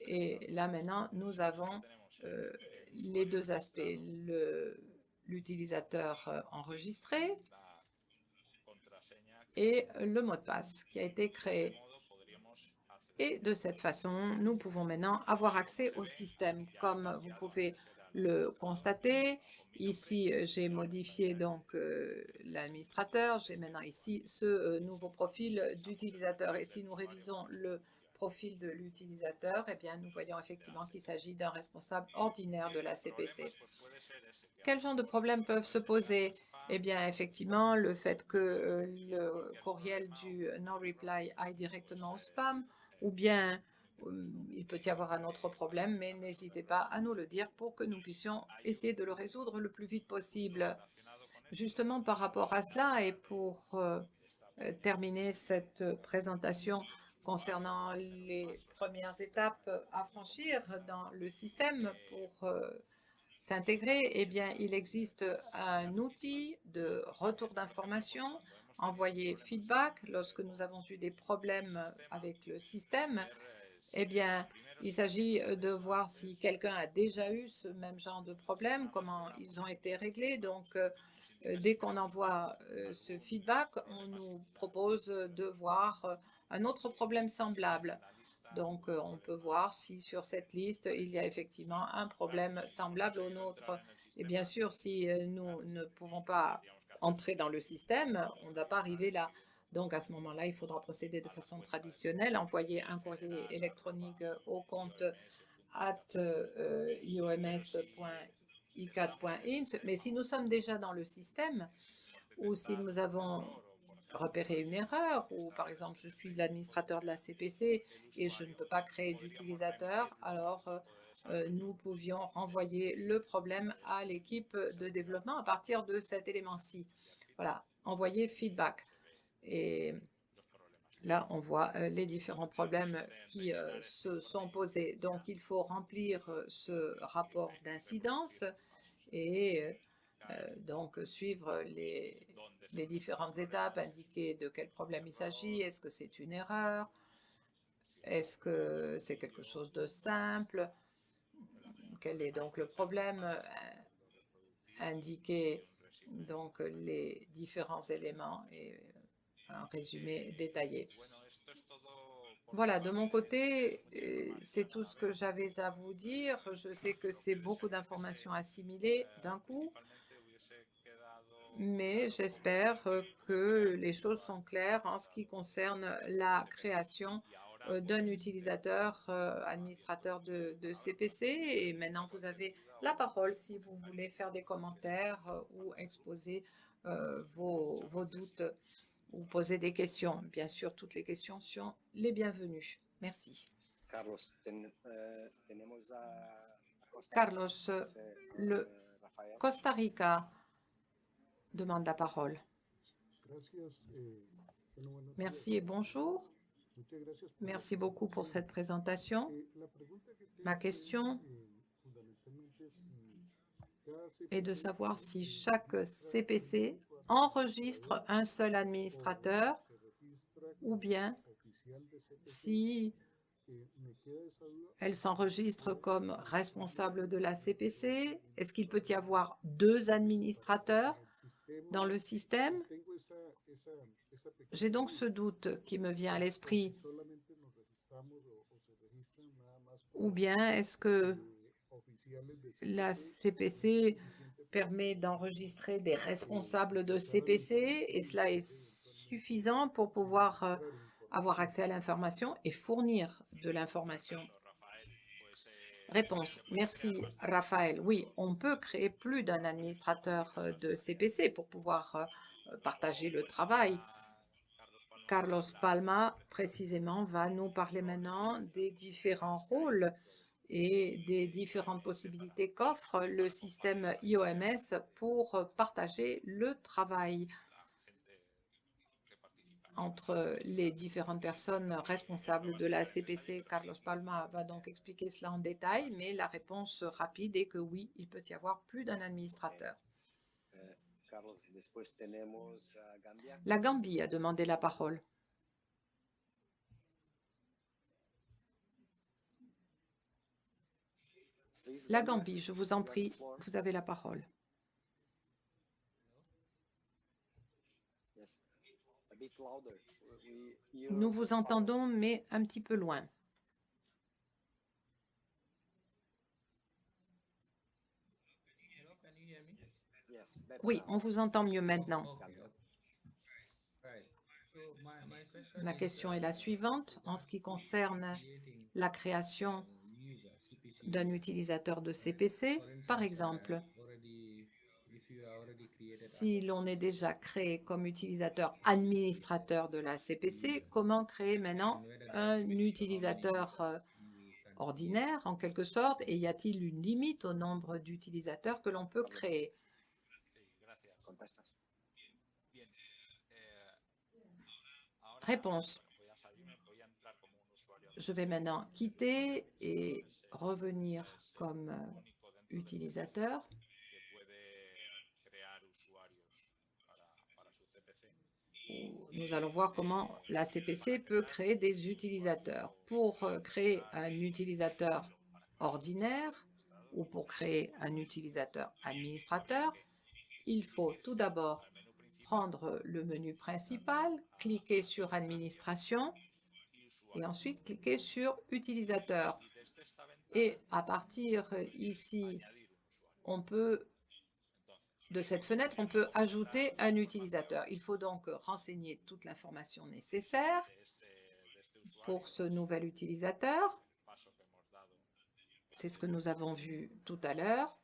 Et là, maintenant, nous avons euh, les deux aspects. L'utilisateur enregistré et le mot de passe qui a été créé. Et de cette façon, nous pouvons maintenant avoir accès au système. Comme vous pouvez le constater, ici, j'ai modifié donc euh, l'administrateur. J'ai maintenant ici ce euh, nouveau profil d'utilisateur. Et si nous révisons le profil de l'utilisateur, eh bien, nous voyons effectivement qu'il s'agit d'un responsable ordinaire de la CPC. Quels genre de problèmes peuvent se poser? Eh bien, effectivement, le fait que euh, le courriel du no-reply aille directement au spam, ou bien il peut y avoir un autre problème, mais n'hésitez pas à nous le dire pour que nous puissions essayer de le résoudre le plus vite possible. Justement, par rapport à cela et pour euh, terminer cette présentation concernant les premières étapes à franchir dans le système pour euh, s'intégrer, eh bien, il existe un outil de retour d'information, envoyer feedback lorsque nous avons eu des problèmes avec le système. Eh bien, il s'agit de voir si quelqu'un a déjà eu ce même genre de problème, comment ils ont été réglés. Donc, euh, dès qu'on envoie euh, ce feedback, on nous propose de voir un autre problème semblable. Donc, euh, on peut voir si sur cette liste, il y a effectivement un problème semblable au nôtre. Et bien sûr, si euh, nous ne pouvons pas entrer dans le système, on ne va pas arriver là. Donc, à ce moment-là, il faudra procéder de façon traditionnelle, envoyer un courrier électronique au compte at euh, ioms.i4.int. Mais si nous sommes déjà dans le système, ou si nous avons repérer une erreur ou par exemple je suis l'administrateur de la CPC et je ne peux pas créer d'utilisateur, alors euh, nous pouvions renvoyer le problème à l'équipe de développement à partir de cet élément-ci. Voilà, envoyer feedback. Et là, on voit euh, les différents problèmes qui se sont posés. Donc, il faut remplir ce rapport d'incidence et donc suivre les, différentes étapes, indiquer de quel problème il s'agit, est-ce que c'est une erreur, est-ce que c'est quelque chose de simple, quel est donc le problème, euh, indiquer donc les différents éléments et un résumé détaillé. Voilà, de mon côté, euh, c'est tout ce que j'avais à vous dire. Je sais que c'est beaucoup d'informations assimilées d'un coup mais j'espère que les choses sont claires en ce qui concerne la création euh, d'un utilisateur euh, administrateur de, CPC. Et maintenant, vous avez la parole si vous voulez faire des commentaires ou exposer vos doutes ou poser des questions. Bien sûr, toutes les questions sont les bienvenues. Merci. Carlos, Carlos, le Costa Rica demande la parole. Merci et bonjour. Merci beaucoup pour cette présentation. Ma question est de savoir si chaque CPC enregistre un seul administrateur ou bien si elle s'enregistre comme responsable de la CPC. Est-ce qu'il peut y avoir deux administrateurs dans le système? J'ai donc ce doute qui me vient à l'esprit. Ou bien est-ce que la CPC permet d'enregistrer des responsables de CPC et cela est suffisant pour pouvoir euh, avoir accès à l'information et fournir de l'information Réponse. Merci, Raphaël. Oui, on peut créer plus d'un administrateur euh, de CPC pour pouvoir euh, partager le travail. Carlos Palma, précisément, va nous parler maintenant des différents rôles et des différentes possibilités qu'offre le système IOMS pour partager le travail. entre les différentes personnes responsables de la CPC. Carlos Palma va donc expliquer cela en détail, mais la réponse rapide est que oui, il peut y avoir plus d'un administrateur. Gambia. La Gambie a demandé la parole. La Gambie, je vous en prie, vous avez la parole. Nous vous entendons, mais un petit peu loin. Oui, on vous entend mieux maintenant. Ma question est la suivante. En ce qui concerne la création d'un utilisateur de CPC, par exemple, si l'on est déjà créé comme utilisateur administrateur de la CPC, comment créer maintenant un utilisateur euh, ordinaire, en quelque sorte, et y a-t-il une limite au nombre d'utilisateurs que l'on peut créer? Réponse. Je vais maintenant quitter et revenir comme euh, utilisateur. Nous allons voir comment la CPC peut créer des utilisateurs. Pour euh, créer un utilisateur ordinaire ou pour créer un utilisateur administrateur, il faut tout d'abord prendre le menu principal, cliquer sur Administration et ensuite cliquer sur Utilisateur. Et à partir euh, ici, on peut, de cette fenêtre, on peut ajouter un utilisateur. Il faut donc renseigner toute l'information nécessaire pour ce nouvel utilisateur. C'est ce que nous avons vu tout à l'heure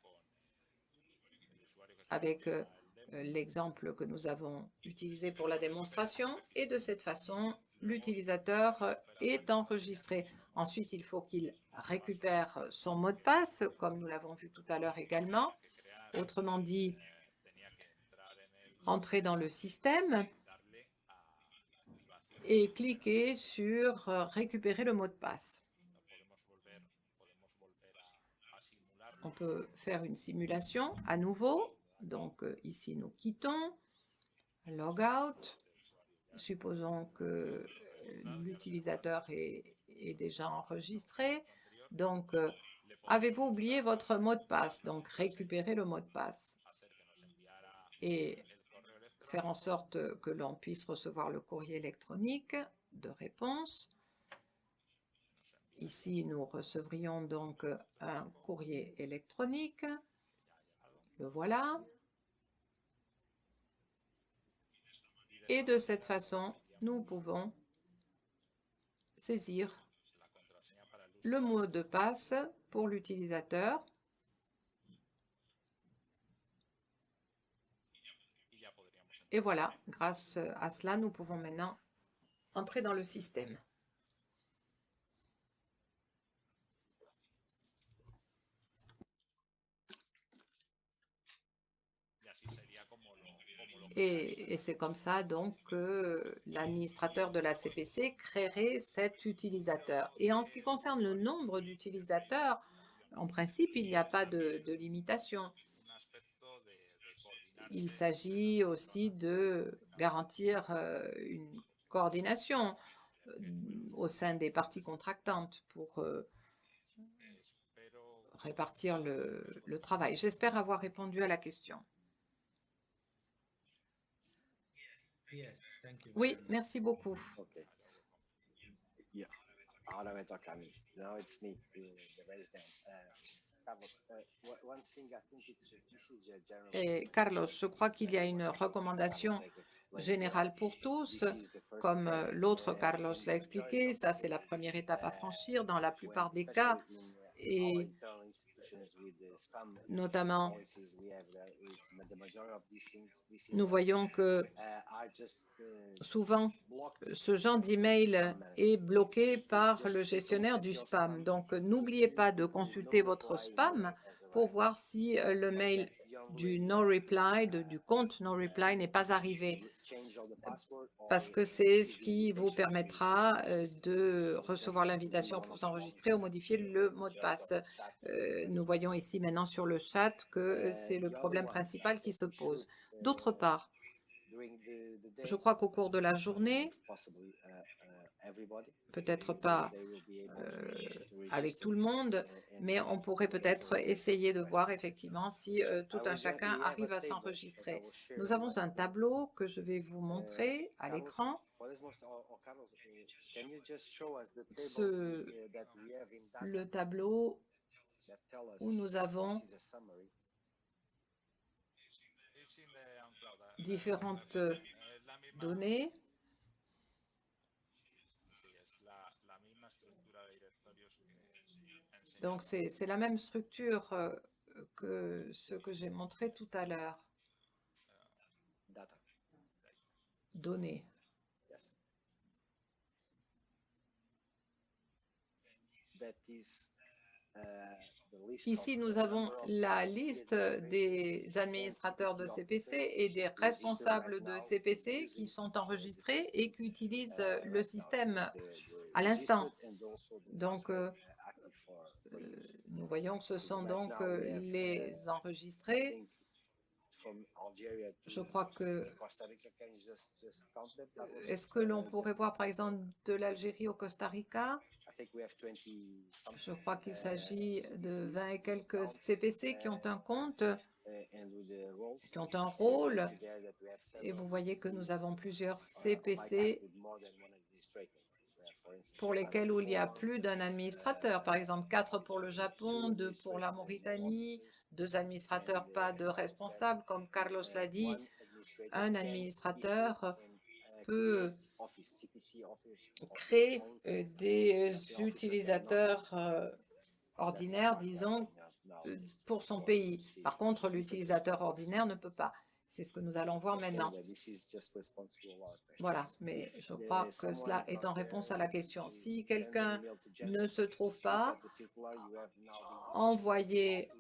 avec euh, l'exemple que nous avons utilisé pour la démonstration. Et de cette façon, l'utilisateur euh, est enregistré. Ensuite, il faut qu'il récupère son mot de passe, comme nous l'avons vu tout à l'heure également. Autrement dit, entrer dans le système et cliquer sur euh, récupérer le mot de passe. On peut faire une simulation à nouveau. Donc euh, ici, nous quittons. Logout. Supposons que euh, l'utilisateur est, déjà enregistré. Donc, euh, avez-vous oublié votre mot de passe? Donc, récupérez le mot de passe et faire en sorte que l'on puisse recevoir le courrier électronique de réponse. Ici, nous recevrions donc un courrier électronique. Le voilà. Et de cette façon, nous pouvons saisir le mot de passe pour l'utilisateur. Et voilà, grâce à cela, nous pouvons maintenant entrer dans le système. Et, c'est comme ça donc que l'administrateur de la CPC créerait cet utilisateur. Et en ce qui concerne le nombre d'utilisateurs, en principe, il n'y a pas de, limitation. Il s'agit aussi de garantir euh, une coordination euh, au sein des parties contractantes pour euh, répartir le travail. J'espère avoir répondu à la question. Oui, merci beaucoup. Okay. Yeah. Now it's me, the, resident. Uh, Carlos, Et je crois qu'il y a une recommandation générale pour tous. Comme euh, l'autre Carlos l'a expliqué, ça c'est la première étape à franchir dans la plupart des cas. Et notamment, nous voyons que souvent, ce genre d'email est bloqué par le gestionnaire du spam. Donc, n'oubliez pas de consulter votre spam pour voir si euh, le mail du no reply, du compte no reply n'est pas arrivé. parce que c'est ce qui vous permettra euh, de recevoir l'invitation pour s'enregistrer ou modifier le mot de passe. Euh, nous voyons ici maintenant sur le chat que c'est le problème principal qui se pose. D'autre part, je crois qu'au cours de la journée, peut-être pas euh, avec tout le monde, mais on pourrait peut-être essayer de voir effectivement si euh, tout un chacun arrive à s'enregistrer. Nous avons un tableau que je vais vous montrer à l'écran. Ce, le tableau où nous avons différentes données Donc, c'est la même structure euh, que ce que j'ai montré tout à l'heure. Données. Ici, nous avons la liste des administrateurs de CPC et des responsables de CPC qui sont enregistrés et qui utilisent le système à l'instant. Donc, euh, euh, nous voyons que ce sont donc euh, les enregistrés. Je crois que... Euh, est-ce que l'on pourrait voir par exemple de l'Algérie au Costa Rica? Je crois qu'il s'agit de 20 et quelques CPC qui ont un compte, qui ont un rôle. Et vous voyez que nous avons plusieurs CPC pour lesquels il y a plus d'un administrateur. Par exemple, quatre pour le Japon, deux pour la Mauritanie, deux administrateurs, pas de responsable, comme Carlos l'a dit. Un administrateur peut créer euh, des utilisateurs euh, ordinaires, disons, euh, pour son pays. Par contre, l'utilisateur ordinaire ne peut pas. C'est ce que nous allons voir maintenant. Voilà, mais je crois que cela est en réponse à la question. Si quelqu'un ne se trouve pas, envoyez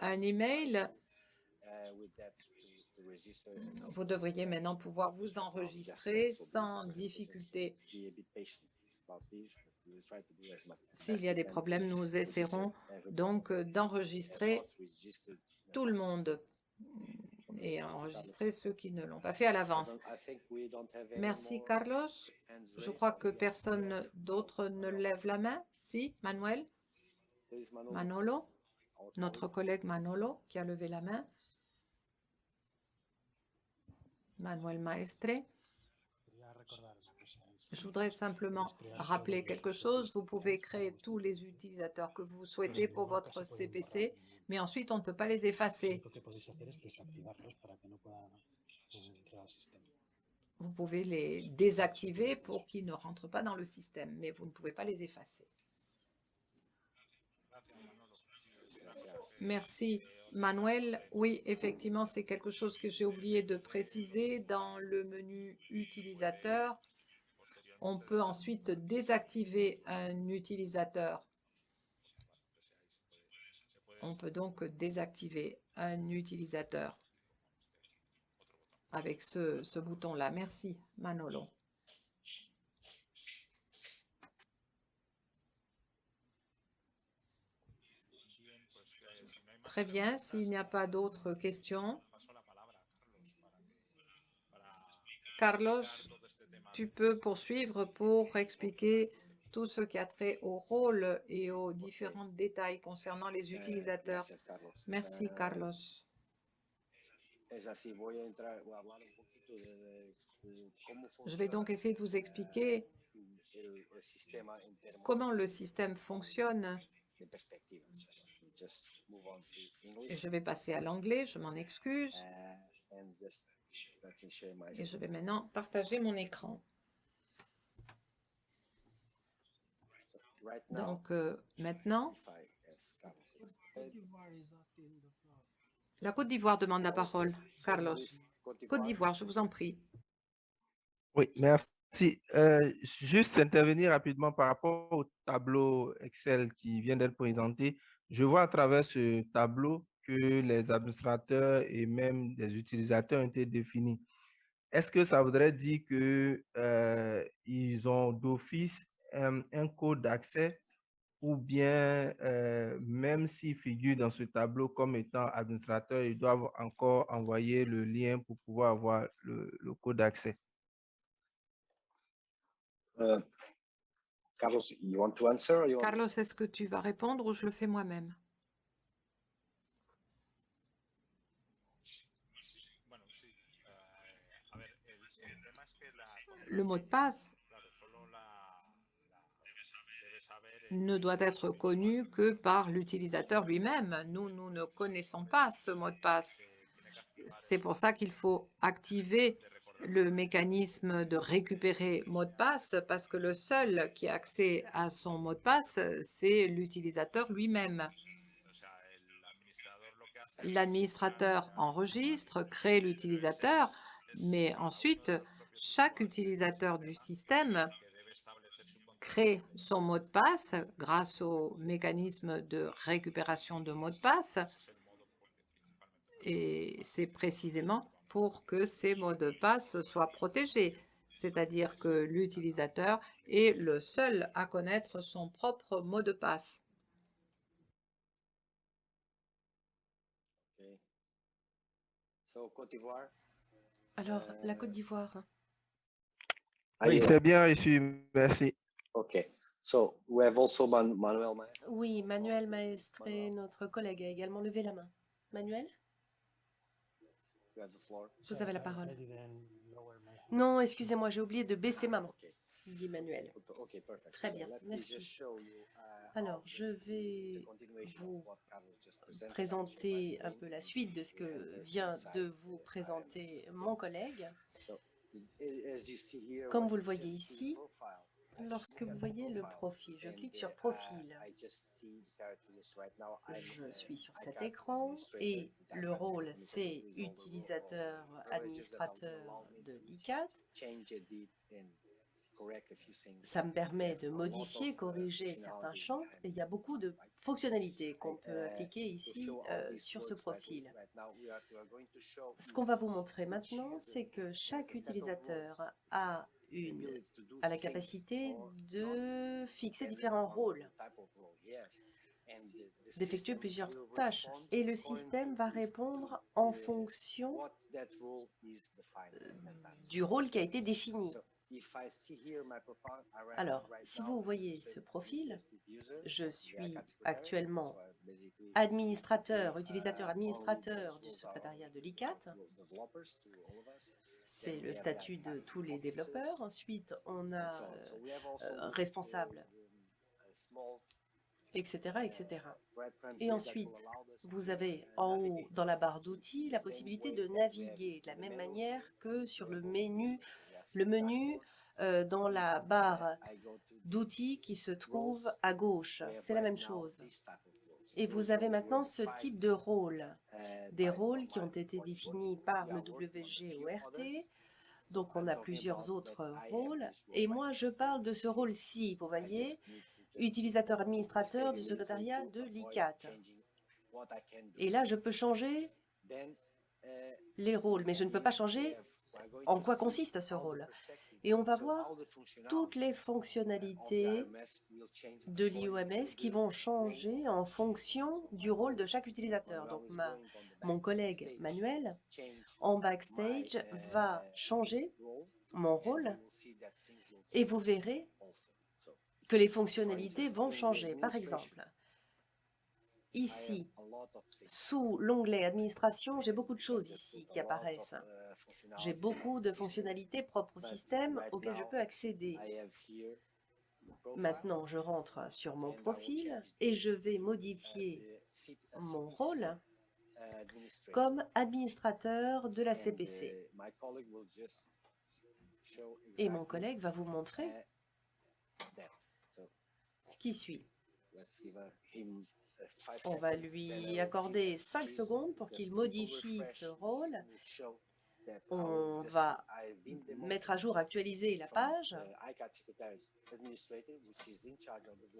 un email. Vous devriez maintenant pouvoir vous enregistrer sans difficulté. S'il y a des problèmes, nous essaierons donc d'enregistrer tout le monde et enregistrer ceux qui ne l'ont pas fait à l'avance. Merci, Carlos. Je crois que personne d'autre ne lève la main. Si, Manuel? Manolo Notre collègue Manolo qui a levé la main. Manuel Maestre. Je voudrais simplement rappeler quelque chose. Vous pouvez créer tous les utilisateurs que vous souhaitez pour votre CPC mais ensuite on ne peut pas les effacer. Vous pouvez les désactiver pour qu'ils ne rentrent pas dans le système, mais vous ne pouvez pas les effacer. Merci. Manuel, oui, effectivement, c'est quelque chose que j'ai oublié de préciser. Dans le menu utilisateur, on peut ensuite désactiver un utilisateur on peut donc désactiver un utilisateur avec ce, bouton-là. Merci, Manolo. Très bien, s'il n'y a pas d'autres questions. Carlos, tu peux poursuivre pour expliquer tout ce qui a trait au rôle et aux différents détails concernant les utilisateurs. Merci, Carlos. Je vais donc essayer de vous expliquer comment le système fonctionne. Et je vais passer à l'anglais, je m'en excuse. Et je vais maintenant partager mon écran. Donc, euh, maintenant, la Côte d'Ivoire demande la parole. Carlos. Côte d'Ivoire, je vous en prie. Oui, merci. Euh, juste intervenir rapidement par rapport au tableau Excel qui vient d'être présenté. Je vois à travers ce tableau que les administrateurs et même les utilisateurs ont été définis. est-ce que ça voudrait dire que euh, ils ont d'office un, un code d'accès ou bien euh, même s'ils figurent dans ce tableau comme étant administrateur, ils doivent encore envoyer le lien pour pouvoir avoir le, le code d'accès? Uh, Carlos, you want to answer? Or you want... Carlos, est-ce que tu vas répondre ou je le fais moi-même? Le mot de passe ne doit être connu que par l'utilisateur lui-même. Nous, nous ne connaissons pas ce mot de passe. C'est pour ça qu'il faut activer le mécanisme de récupérer mot de passe parce que le seul qui a accès à son mot de passe, c'est l'utilisateur lui-même. L'administrateur enregistre, crée l'utilisateur, mais ensuite, chaque utilisateur du système crée son mot de passe grâce au mécanisme de récupération de mot de passe. Et c'est précisément pour que ces mots de passe soient protégés, c'est-à-dire que l'utilisateur est le seul à connaître son propre mot de passe. Okay. So, Côte d'Ivoire? Alors, la Côte d'Ivoire. Oui, c'est bien reçu, merci. Okay. So we have also Man- Manuel Maestre. Oui, Manuel Maestre, notre collègue, a également levé la main. Manuel, vous avez la parole. Non, excusez-moi, j'ai oublié de baisser ma main, Okay. dit Manuel. Très So bien, merci. uh, Alors, je vais vous présenter un peu la suite de ce que vient de vous présenter mon collègue. As you see here, Comme vous le voyez ici, Lorsque vous voyez le profil, je clique sur profil. Je suis sur cet écran et le rôle, c'est utilisateur administrateur de l'ICAT. Ça me permet de modifier, corriger certains champs et il y a beaucoup de fonctionnalités qu'on peut appliquer ici euh, sur ce profil. Ce qu'on va vous montrer maintenant, c'est que chaque utilisateur a une a la capacité de fixer différents rôles, d'effectuer plusieurs tâches. Et le système va répondre en fonction time. du rôle qui a été défini. Alors, si vous voyez ce profil, je suis actuellement administrateur, utilisateur administrateur du secrétariat de l'ICAT. C'est le statut de tous les développeurs. Ensuite, on a, euh, responsable. etc., etc. Et ensuite, Vous avez en haut, dans la barre d'outils, la possibilité de naviguer de la même manière que sur le menu, euh, dans la barre d'outils qui se trouve à gauche. C'est la même chose. Et vous avez maintenant ce type de rôle. Des rôles qui ont été 44. définis par le WGORT. Donc, on a plusieurs autres rôles. Et moi, je parle de ce rôle-ci, vous voyez, just need to just utilisateur administrateur du secrétariat de l'ICAT. Et là, je peux changer les rôles, mais je ne peux pas changer en quoi consiste ce rôle. Et on va voir toutes les fonctionnalités de l'IOMS qui vont changer en fonction du rôle de chaque utilisateur. Donc, ma, mon collègue Manuel, en backstage, va changer mon rôle et vous verrez que les fonctionnalités vont changer. Par exemple, ici, sous l'onglet Administration, j'ai beaucoup de choses ici qui apparaissent. J'ai beaucoup de fonctionnalités propres au système auxquelles je peux accéder. Maintenant, je rentre sur mon profil et je vais modifier mon rôle comme administrateur de la CPC. Et mon collègue va vous montrer ce qui suit. On va lui accorder 5 secondes pour qu'il modifie ce rôle. On va mettre à jour, actualiser la page.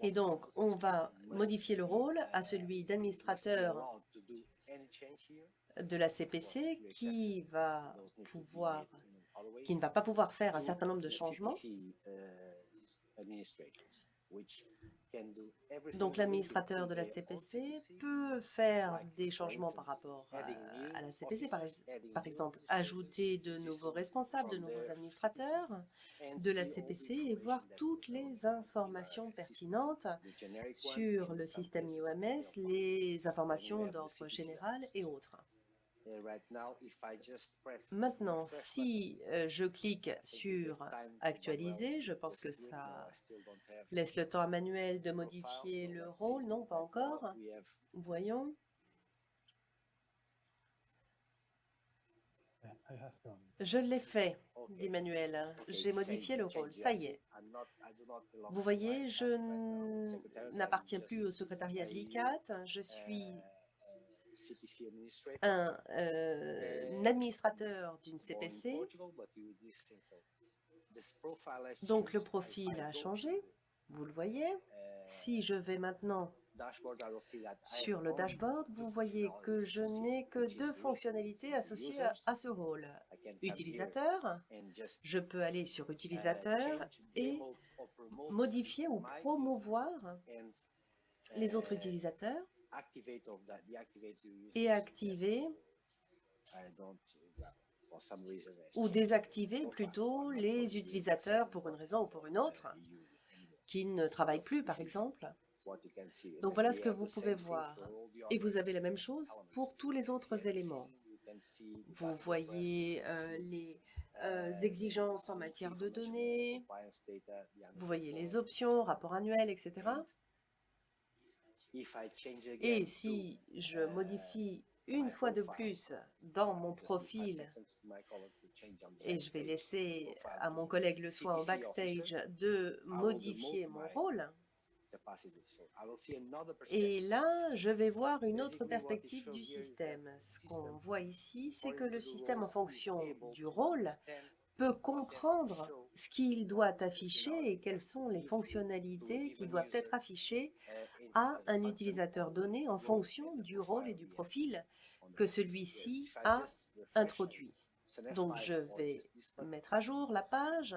Et donc, on va modifier le rôle à celui d'administrateur de la CPC qui va pouvoir qui ne va pas pouvoir faire un certain nombre de changements. Donc l'administrateur de la CPC peut faire des changements par rapport à, à la CPC, par, par, exemple ajouter de nouveaux responsables, de nouveaux administrateurs de la CPC et voir toutes les informations pertinentes sur le système IOMS, les informations d'ordre général et autres. Maintenant, si euh, je clique sur « Actualiser », je pense que ça laisse le temps à Manuel de modifier le rôle. Non, pas encore. Voyons. Je l'ai fait, dit Manuel. J'ai modifié le rôle. Ça y est. Vous voyez, je n'appartiens plus au secrétariat de l'ICAT. Je suis un, euh, un administrateur d'une CPC. Donc, le profil a changé, vous le voyez. Si je vais maintenant sur le dashboard, vous voyez que je n'ai que deux fonctionnalités associées à, ce rôle. Utilisateur, je peux aller sur Utilisateur et modifier ou promouvoir les autres utilisateurs et activer ou désactiver plutôt les utilisateurs pour une raison ou pour une autre qui ne travaillent plus, par exemple. Donc voilà ce que vous pouvez voir. Et vous avez la même chose pour tous les autres éléments. Vous voyez euh, les euh, exigences en matière de données, vous voyez les options, rapport annuel, etc. Et si je modifie une fois de plus dans mon profil, et je vais laisser à mon collègue le soin au backstage de modifier mon rôle, et là, je vais voir une autre perspective du système. Ce qu'on voit ici, c'est que le système, en fonction du rôle, peut comprendre ce qu'il doit afficher et quelles sont les fonctionnalités qui doivent être affichées à un utilisateur donné en fonction du rôle et du profil que celui-ci a introduit. Donc, je vais mettre à jour la page,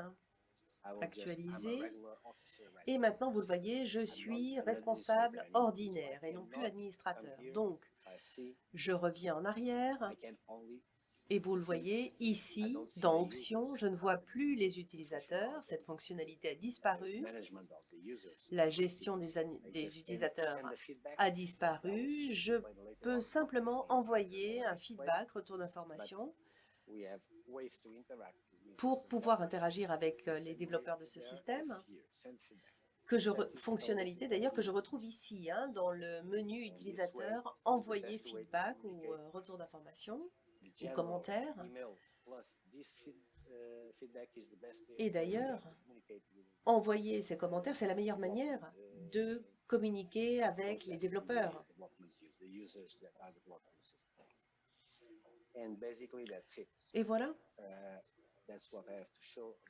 actualiser, et maintenant, vous le voyez, je suis responsable ordinaire et non plus administrateur. Donc, je reviens en arrière, et vous le voyez ici, dans Options, je ne vois plus les utilisateurs. Cette fonctionnalité a disparu. La gestion des, utilisateurs a disparu. Je peux simplement envoyer un feedback, retour d'information, pour pouvoir interagir avec euh, les développeurs de ce système. Que je fonctionnalité d'ailleurs que je retrouve ici, hein, dans le menu utilisateur, envoyer feedback ou euh, retour d'information ou commentaires. Et d'ailleurs, envoyer ces commentaires, c'est la meilleure manière de communiquer avec les développeurs. Et voilà.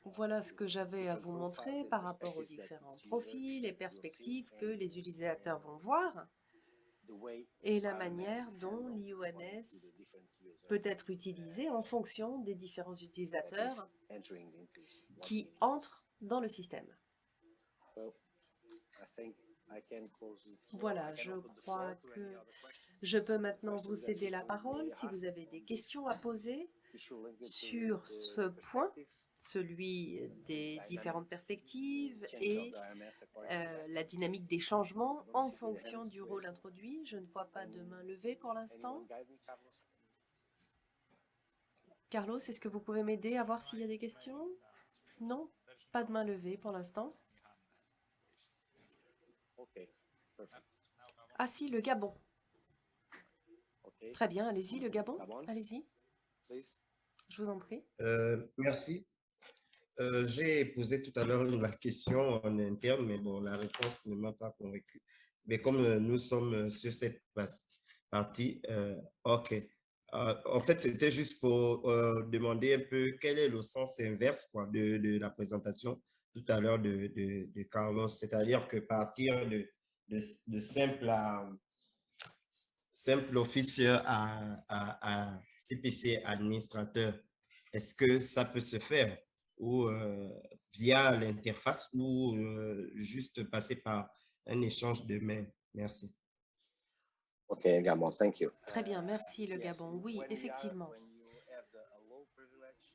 Voilà ce que j'avais à vous montrer par rapport aux différents profils et perspectives que les utilisateurs vont voir et la manière dont l'IOMS peut être utilisé en fonction des différents utilisateurs qui entrent dans le système. Voilà, je crois que je peux maintenant vous céder la parole si vous avez des questions à poser sur ce point, celui des différentes perspectives et euh, la dynamique des changements en fonction du rôle introduit. Je ne vois pas de main levée pour l'instant. Carlos, est-ce que vous pouvez m'aider à voir s'il y a des questions? Non? Pas de main levée pour l'instant. Ah si, le Gabon. Très bien, allez-y, le Gabon, allez-y. Je vous en prie. Euh, merci. Euh, j'ai posé tout à l'heure la question en interne, mais bon, la réponse ne m'a pas convaincu. Mais comme euh, nous sommes sur cette partie, OK. En fait, c'était juste pour demander un peu quel est le sens inverse de, la présentation tout à l'heure de, Carlos, c'est-à-dire que partir de, simple, simple officier à, à, à CPC administrateur est-ce que ça peut se faire? Ou via l'interface ou juste passer par un échange de mails? Merci. OK, Gabon, thank you. Très bien, merci le Gabon. Oui, effectivement.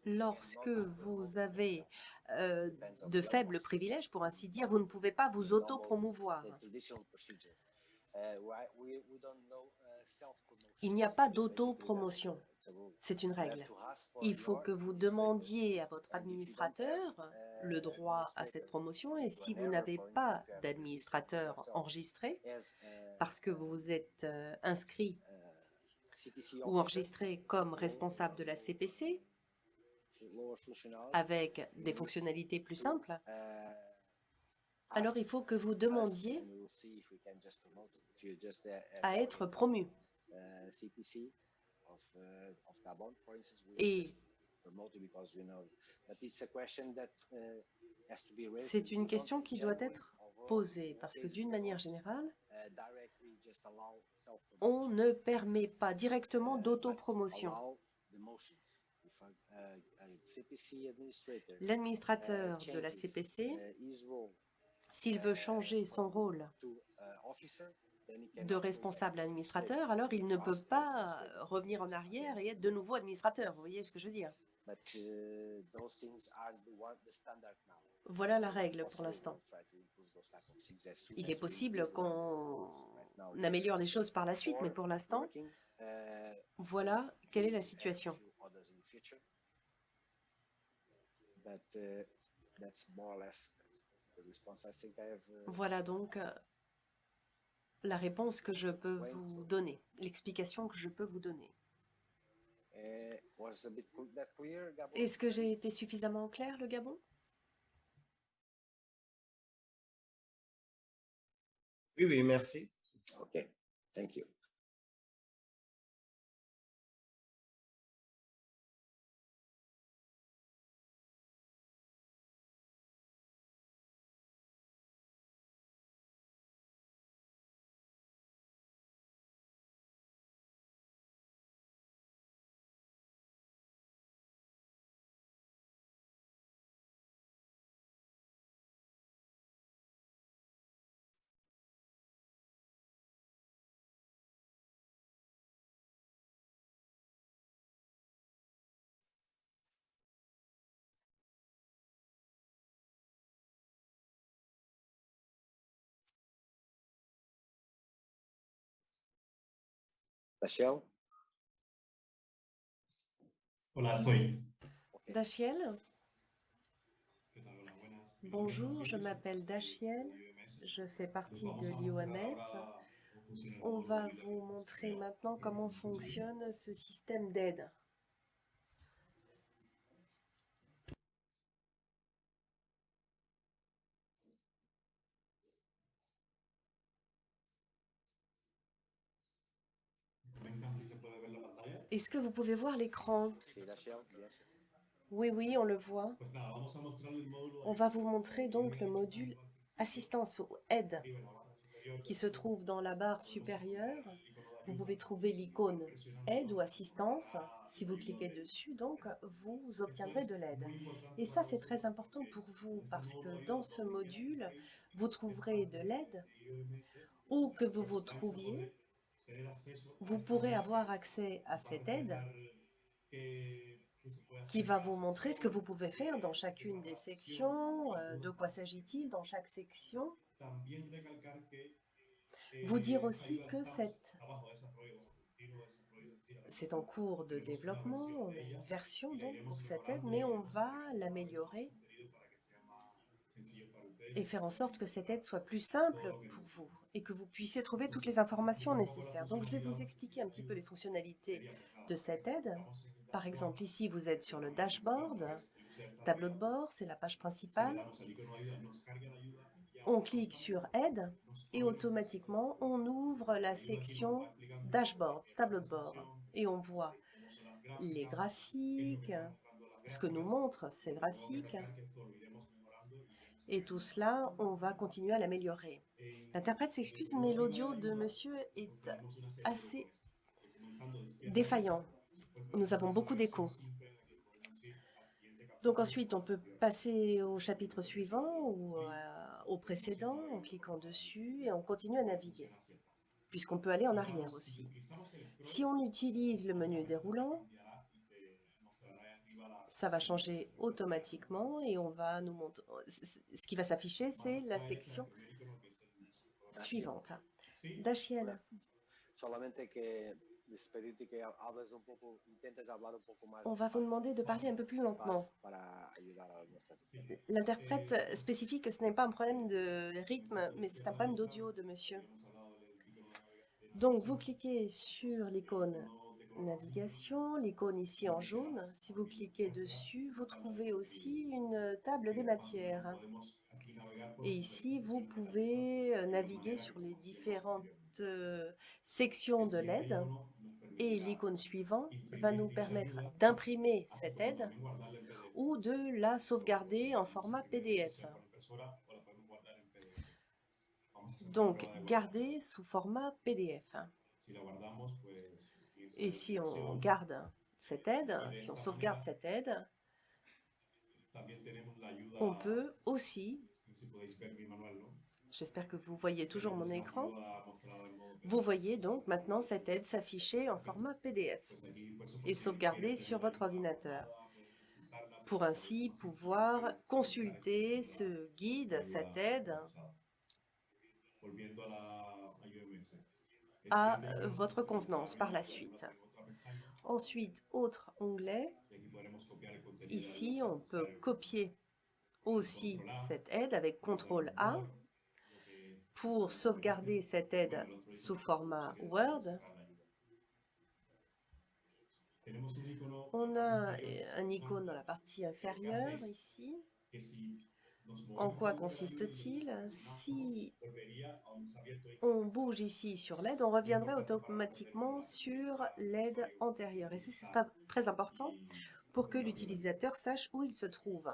Lorsque vous avez euh, de faibles privilèges, pour ainsi dire, vous ne pouvez pas vous auto-promouvoir. Il n'y a pas d'auto-promotion. C'est une règle. Il faut que vous demandiez à votre administrateur le droit à cette promotion et si vous n'avez pas d'administrateur enregistré, parce que vous êtes euh, inscrit ou enregistré comme responsable de la CPC, avec des fonctionnalités plus simples, alors il faut que vous demandiez à être promu. Et c'est une question qui doit être posée parce que d'une manière générale, on ne permet pas directement d'autopromotion. L'administrateur de la CPC, s'il veut changer son rôle de responsable administrateur, alors il ne peut pas revenir en arrière et être de nouveau administrateur. Vous voyez ce que je veux dire Voilà la règle pour l'instant. Il est possible qu'on améliore les choses par la suite, mais pour l'instant, voilà quelle est la situation. Voilà donc euh, la réponse que je peux vous donner, l'explication que je peux vous donner. Est-ce que j'ai été suffisamment clair, le Gabon? Oui, oui, merci. OK, thank you. Dachiel Hola, soy. Dachiel Bonjour, je m'appelle Dachiel, je fais partie de l'IOMS. On va vous montrer maintenant comment fonctionne ce système d'aide. Est-ce que vous pouvez voir l'écran? Oui, oui, on le voit. On va vous montrer donc le module assistance ou aide qui se trouve dans la barre supérieure. Vous pouvez trouver l'icône aide ou assistance. Si vous cliquez dessus, donc, vous obtiendrez de l'aide. Et ça, c'est très important pour vous parce que dans ce module, vous trouverez de l'aide où que vous vous trouviez vous pourrez avoir accès à cette aide qui va vous montrer ce que vous pouvez faire dans chacune des sections, euh, de quoi s'agit-il dans chaque section. Vous dire aussi que c'est en cours de développement, on a une version donc pour cette aide, mais on va l'améliorer et faire en sorte que cette aide soit plus simple pour vous et que vous puissiez trouver toutes les informations nécessaires. Donc, je vais vous expliquer un petit peu les fonctionnalités de cette aide. Par exemple, ici, vous êtes sur le dashboard, tableau de bord, c'est la page principale. On clique sur Aide et automatiquement, on ouvre la section Dashboard, tableau de bord. Et on voit les graphiques, ce que nous montrent ces graphiques, et tout cela, on va continuer à l'améliorer. L'interprète s'excuse, mais l'audio de monsieur est assez défaillant. Nous avons beaucoup d'écho. Donc ensuite, on peut passer au chapitre suivant ou euh, au précédent en cliquant dessus et on continue à naviguer, puisqu'on peut aller en arrière aussi. Si on utilise le menu déroulant, ça va changer automatiquement et on va nous montrer. Ce qui va s'afficher, c'est la section suivante. Más on va vous demander de parler un peu plus lentement. nuestras L'interprète spécifie que ce n'est pas un problème de rythme, mais c'est un problème d'audio de monsieur. Donc, vous cliquez sur l'icône navigation, l'icône ici en jaune. Si vous cliquez dessus, vous trouvez aussi une table des matières. Et ici, vous pouvez euh, naviguer sur les différentes euh, sections de l'aide. Et l'icône suivante va nous permettre d'imprimer cette aide ou de la sauvegarder en format PDF. Donc, garder sous format PDF. Et si on garde cette aide, si on sauvegarde cette aide, on peut aussi, j'espère que vous voyez toujours mon écran, vous voyez donc maintenant cette aide s'afficher en format PDF et sauvegardée sur votre ordinateur pour ainsi pouvoir consulter ce guide, cette aide, à euh, votre convenance par la suite. Ensuite, autre onglet. Ici, on peut copier aussi cette aide avec CTRL A pour sauvegarder cette aide sous format Word. On a un icône dans la partie inférieure ici. En quoi consiste-t-il Si on bouge ici sur l'aide, on reviendrait automatiquement sur l'aide antérieure. Et c'est très- important pour que l'utilisateur sache où il se trouve.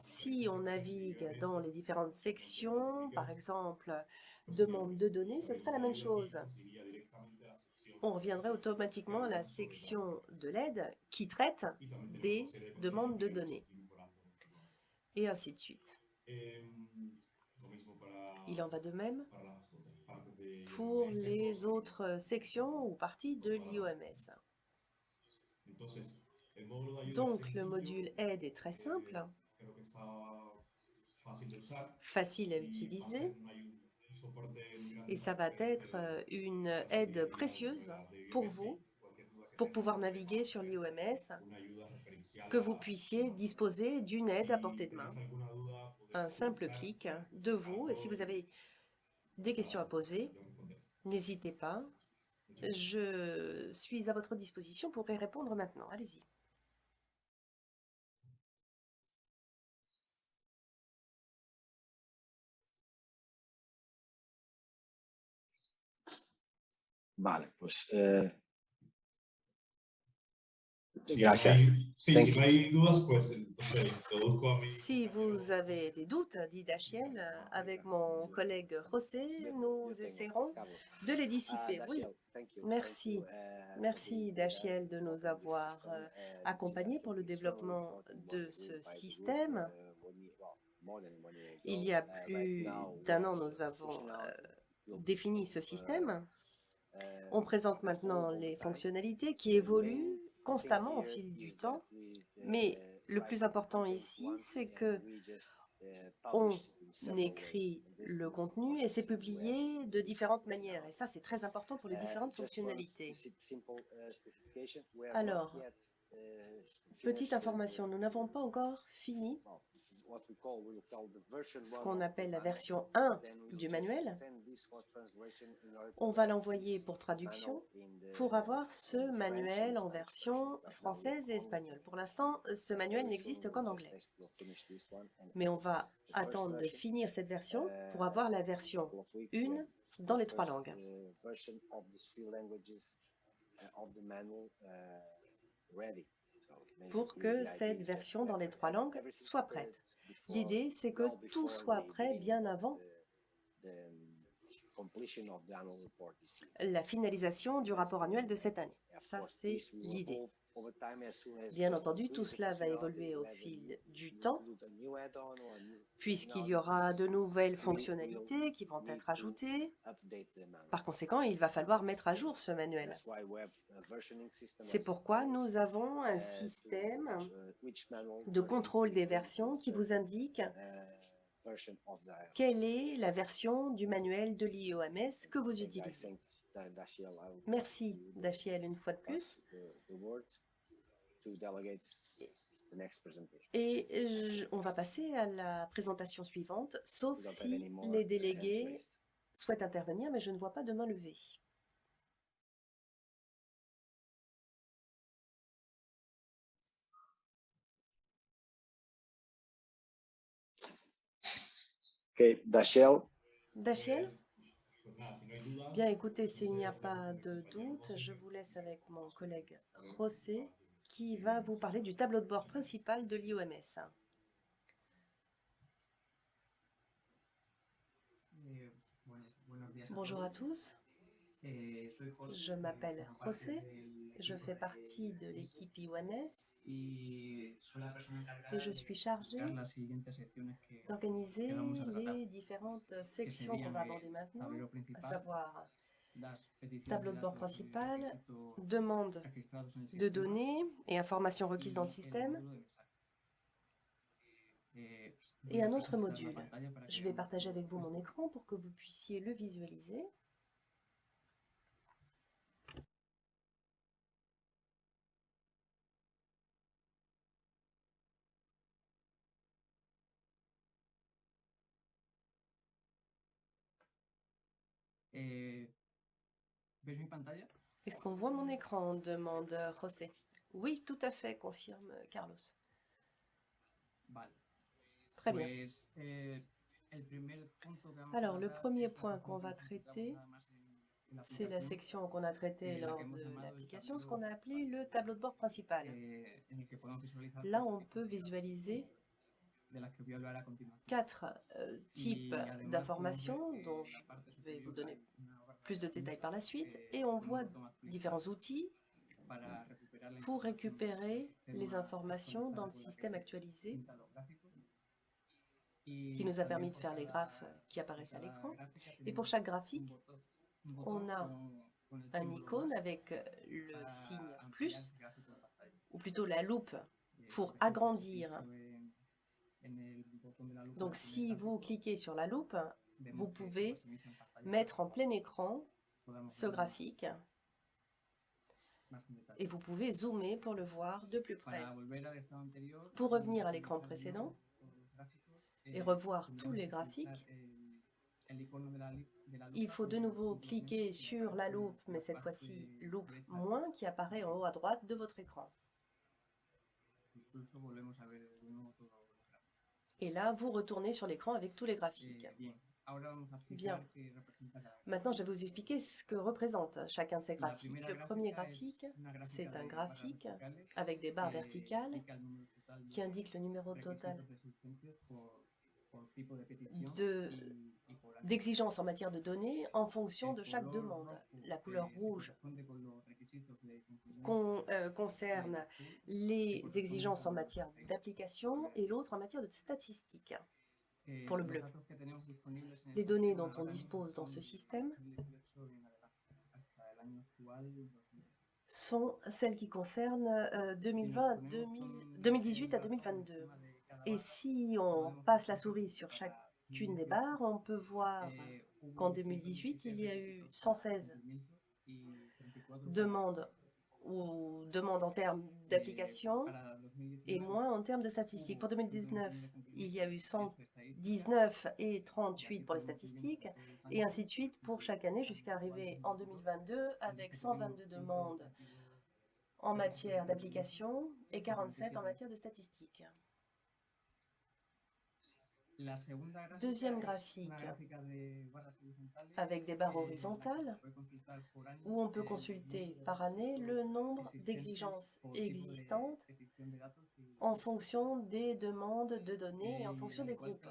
Si on navigue dans les différentes sections, par exemple, demande de données, ce serait la même chose. On reviendrait automatiquement à la section de l'aide qui traite des demandes de données et ainsi de suite. Il en va de même pour les autres sections ou parties de l'IOMS. Donc, le module aide est très simple, facile à utiliser, et ça va être euh, une aide précieuse pour vous, pour pouvoir naviguer sur l'IOMS, que vous puissiez disposer d'une aide à portée de main. Un simple clic de vous, et si vous avez des questions à poser, n'hésitez pas. Je suis à votre disposition pour y répondre maintenant. Allez-y. Eh, Si Gracias. no hay- sí, Thank si no hay dudas, pues entonces introduzco a mi... Si vous avez des doutes, dit Dachiel, avec mon collègue José, nous essaierons de les dissiper. Oui, merci. Merci Dachiel de nous avoir euh, accompagnés pour le développement de ce système. Il y a plus d'un an, nous avons euh, défini ce système. On présente maintenant les fonctionnalités qui évoluent constamment au fil du temps, mais le plus important ici, c'est que on écrit le contenu et c'est publié de différentes manières. Et ça, c'est très important pour les différentes fonctionnalités. Alors, Petite information, nous n'avons pas encore fini ce qu'on appelle la version 1 du manuel. On va l'envoyer pour traduction pour avoir ce manuel en version française et espagnole. Pour l'instant, ce manuel n'existe qu'en anglais. Mais on va attendre de finir cette version pour avoir la version 1 dans les trois langues. Pour que cette version dans les trois langues soit prête. L'idée, c'est que tout soit prêt bien avant la finalisation du rapport annuel de cette année. Ça, c'est l'idée. Bien entendu, tout cela va évoluer au fil du temps, puisqu'il y aura de nouvelles fonctionnalités qui vont être ajoutées. Par conséquent, il va falloir mettre à jour ce manuel. C'est pourquoi nous avons un système de contrôle des versions qui vous indique quelle est la version du manuel de l'IOMS que vous utilisez. Merci, Dachiel, une fois de plus. Et je- on va passer à la présentation suivante, sauf si les délégués souhaitent intervenir, mais je ne vois pas de main levée. Ok, hay dudas, Bien, écoutez, s'il n'y a pas de doute, je vous laisse avec mon collègue José qui va vous parler du tableau de bord principal de l'IOMS. Bonjour à tous, je m'appelle José, je fais partie de l'équipe IOMS et je suis chargée d'organiser les différentes sections qu'on va aborder maintenant, à savoir tableau de bord principal, demande de données et informations requises dans le système, et un autre module. Je vais partager avec vous mon écran pour que vous puissiez le visualiser. Est-ce qu'on voit mon écran demande José. Oui, tout à fait, confirme Carlos. Vale. Très bien. Eh, Alors, le premier point qu'on va traiter, C'est la section qu'on a traitée lors de l'application, ce qu'on a appelé le tableau de bord principal. eh, Là, on peut visualiser quatre euh, types d'informations eh, dont je vais vous donner plus de détails par la suite. Et on voit différents outils pour récupérer les informations dans le système actualisé qui nous a permis de faire les graphes qui apparaissent à l'écran. Et pour chaque graphique, on a un icône avec le signe plus, ou plutôt la loupe pour agrandir. Donc si vous cliquez sur la loupe, vous pouvez mettre en plein écran ce graphique. Et vous pouvez zoomer pour le voir de plus près. Pour revenir à l'écran précédent et eh, revoir tous les que graphiques, il faut de nouveau cliquer sur la loupe, mais cette fois-ci loupe moins qui apparaît en haut à droite de votre écran. Et là, vous retournez sur l'écran avec tous les graphiques. Bien, Maintenant, je vais vous expliquer ce que représente chacun de ces graphiques. Le premier graphique, c'est un graphique avec des barres verticales qui indique le numéro total de d'exigences en matière de données en fonction de chaque demande. La couleur rouge con euh, concerne les exigences en matière d'application et l'autre en matière de statistiques. Eh, pour le bleu. Les données dont on dispose dans ce système 2018 en adelante, hasta el año actual, 2020. sont celles qui concernent euh, 2020, 2000 2018 à 2022. Et si on passe la souris sur chacune des barres, on peut voir qu'en 2018, il y a eu 116 demandes ou demandes en termes d'application et moins en termes de statistiques. Pour 2019, il y a eu 119 et 38 pour les statistiques et ainsi de suite pour chaque année jusqu'à arriver en 2022 avec 122 demandes en matière d'application et 47 en matière de statistiques. Deuxième graphique, avec des barres horizontales, où on peut consulter par année le nombre d'exigences existantes en fonction des demandes de données et en fonction des groupes.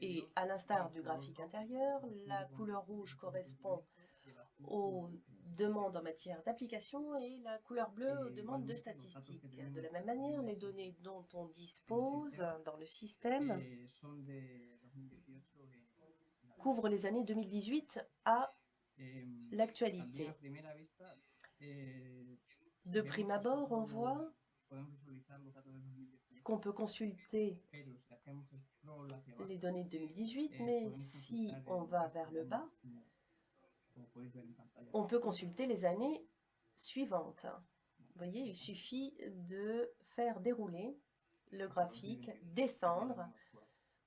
Et à l'instar du graphique intérieur, la couleur rouge correspond aux demandes en matière d'application et la couleur bleue aux demandes de statistiques. De la même manière, les données dont on dispose dans le système son de 2018 en couvrent les années 2018 à Em, l'actualité. eh, De prime abord, on voit podemos visualizar los datos de 2018, qu'on peut consulter les données de 2018, eh, mais si on va vers le bas, on peut consulter les années suivantes. Vous voyez, il suffit de faire dérouler le graphique, descendre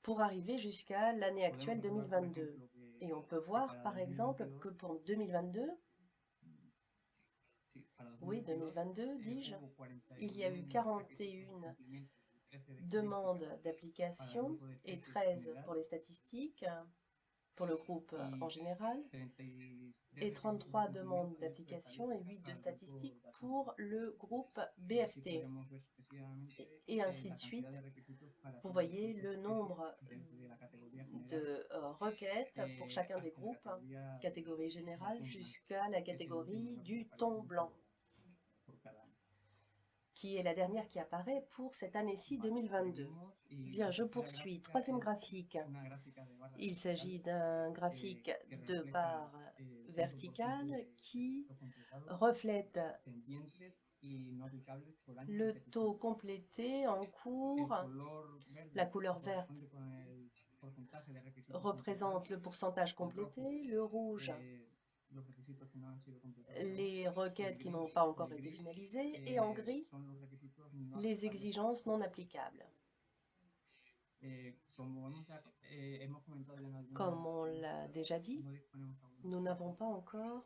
pour arriver jusqu'à l'année actuelle 2022. Et on peut voir, par exemple, que pour 2022, oui, 2022, dis-je, il y a eu 41 demandes d'application et 13 pour les statistiques, pour le groupe en général, et 33 demandes d'application et 8 de statistiques pour le groupe BFT. Et ainsi de suite. Vous voyez le nombre de euh, requêtes pour chacun des groupes, catégorie générale jusqu'à la catégorie du ton blanc, qui est la dernière qui apparaît pour cette année-ci 2022. Bien, je poursuis. Troisième graphique. Il s'agit d'un graphique de barres verticales qui reflète le taux complété en cours. La couleur verte représente le pourcentage complété, le rouge les requêtes qui n'ont pas encore été finalisées et en gris les exigences non applicables. Comme on l'a déjà dit, nous n'avons pas encore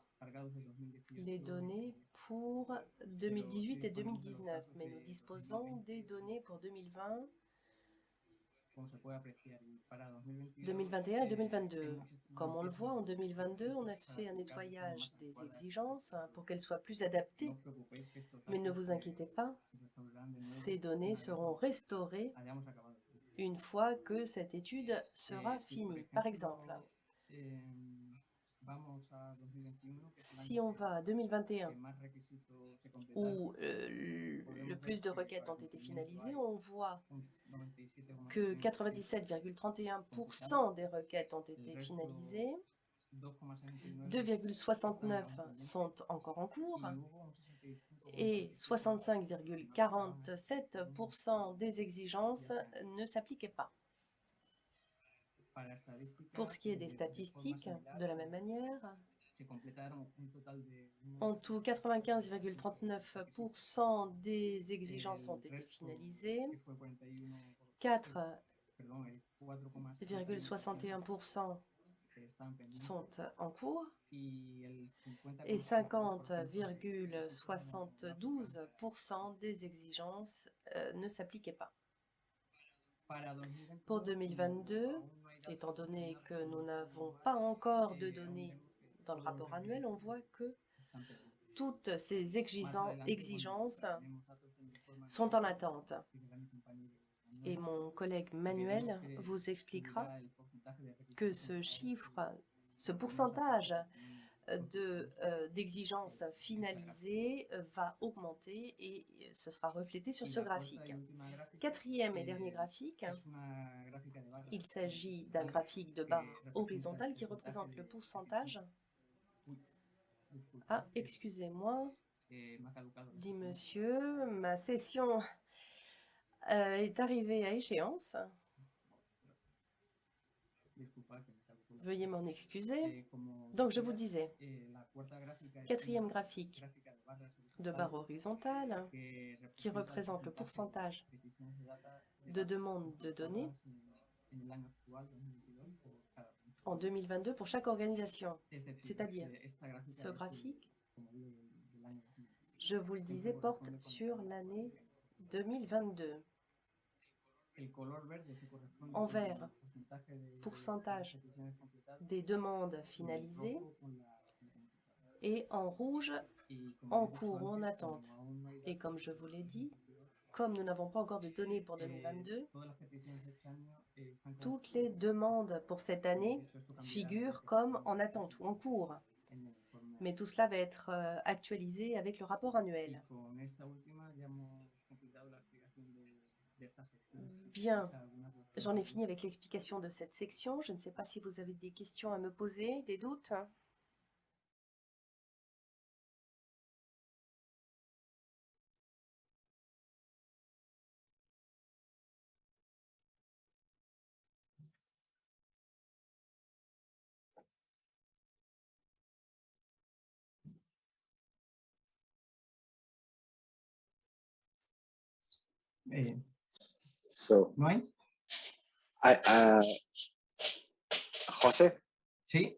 les données pour 2018 et 2019, mais nous disposons des données pour 2020, 2021 et 2022. Comme on le voit, en 2022, on a fait un nettoyage des exigences hein, pour qu'elles soient plus adaptées. Mais ne vous inquiétez pas, ces données seront restaurées une fois que cette étude sera finie. Par exemple, si on va à 2021, où euh, le plus de requêtes ont été finalisées, on voit que 97,31% des requêtes ont été finalisées, 2,69 sont encore en cours et 65,47% des exigences ne s'appliquaient pas. Pour ce qui est des statistiques, de la même manière, en tout, 95,39% des exigences ont été finalisées, 4,61% sont en cours et 50,72% des exigences euh, ne s'appliquaient pas. Pour 2022, étant donné que nous n'avons pas encore de données dans le rapport annuel, on voit que toutes ces exigen- exigences sont en attente. Et mon collègue Manuel vous expliquera que ce chiffre, ce pourcentage de, euh, d'exigences finalisées euh, va augmenter et euh, ce sera reflété sur ce graphique. Quatrième et dernier graphique, il s'agit d'un graphique de barre horizontale qui représente le pourcentage. Ah, excusez-moi, dit monsieur, ma session euh, est arrivée à échéance. Veuillez m'en excuser. Donc, je vous disais, quatrième graphique de barre horizontale qui représente le pourcentage de demandes de données en 2022 pour chaque organisation. C'est-à-dire, ce graphique, je vous le disais, porte sur l'année 2022. En vert, pourcentage des demandes finalisées et en rouge, en cours ou en attente. Et comme je vous l'ai dit, comme nous n'avons pas encore de données pour 2022, toutes les demandes pour cette année figurent comme en attente ou en cours. Mais tout cela va être euh, actualisé avec le rapport annuel. Bien. J'en ai fini avec l'explication de cette section. Je ne sais pas si vous avez des questions à me poser, des doutes. Eh, So, ¿No I, uh, José? Sí.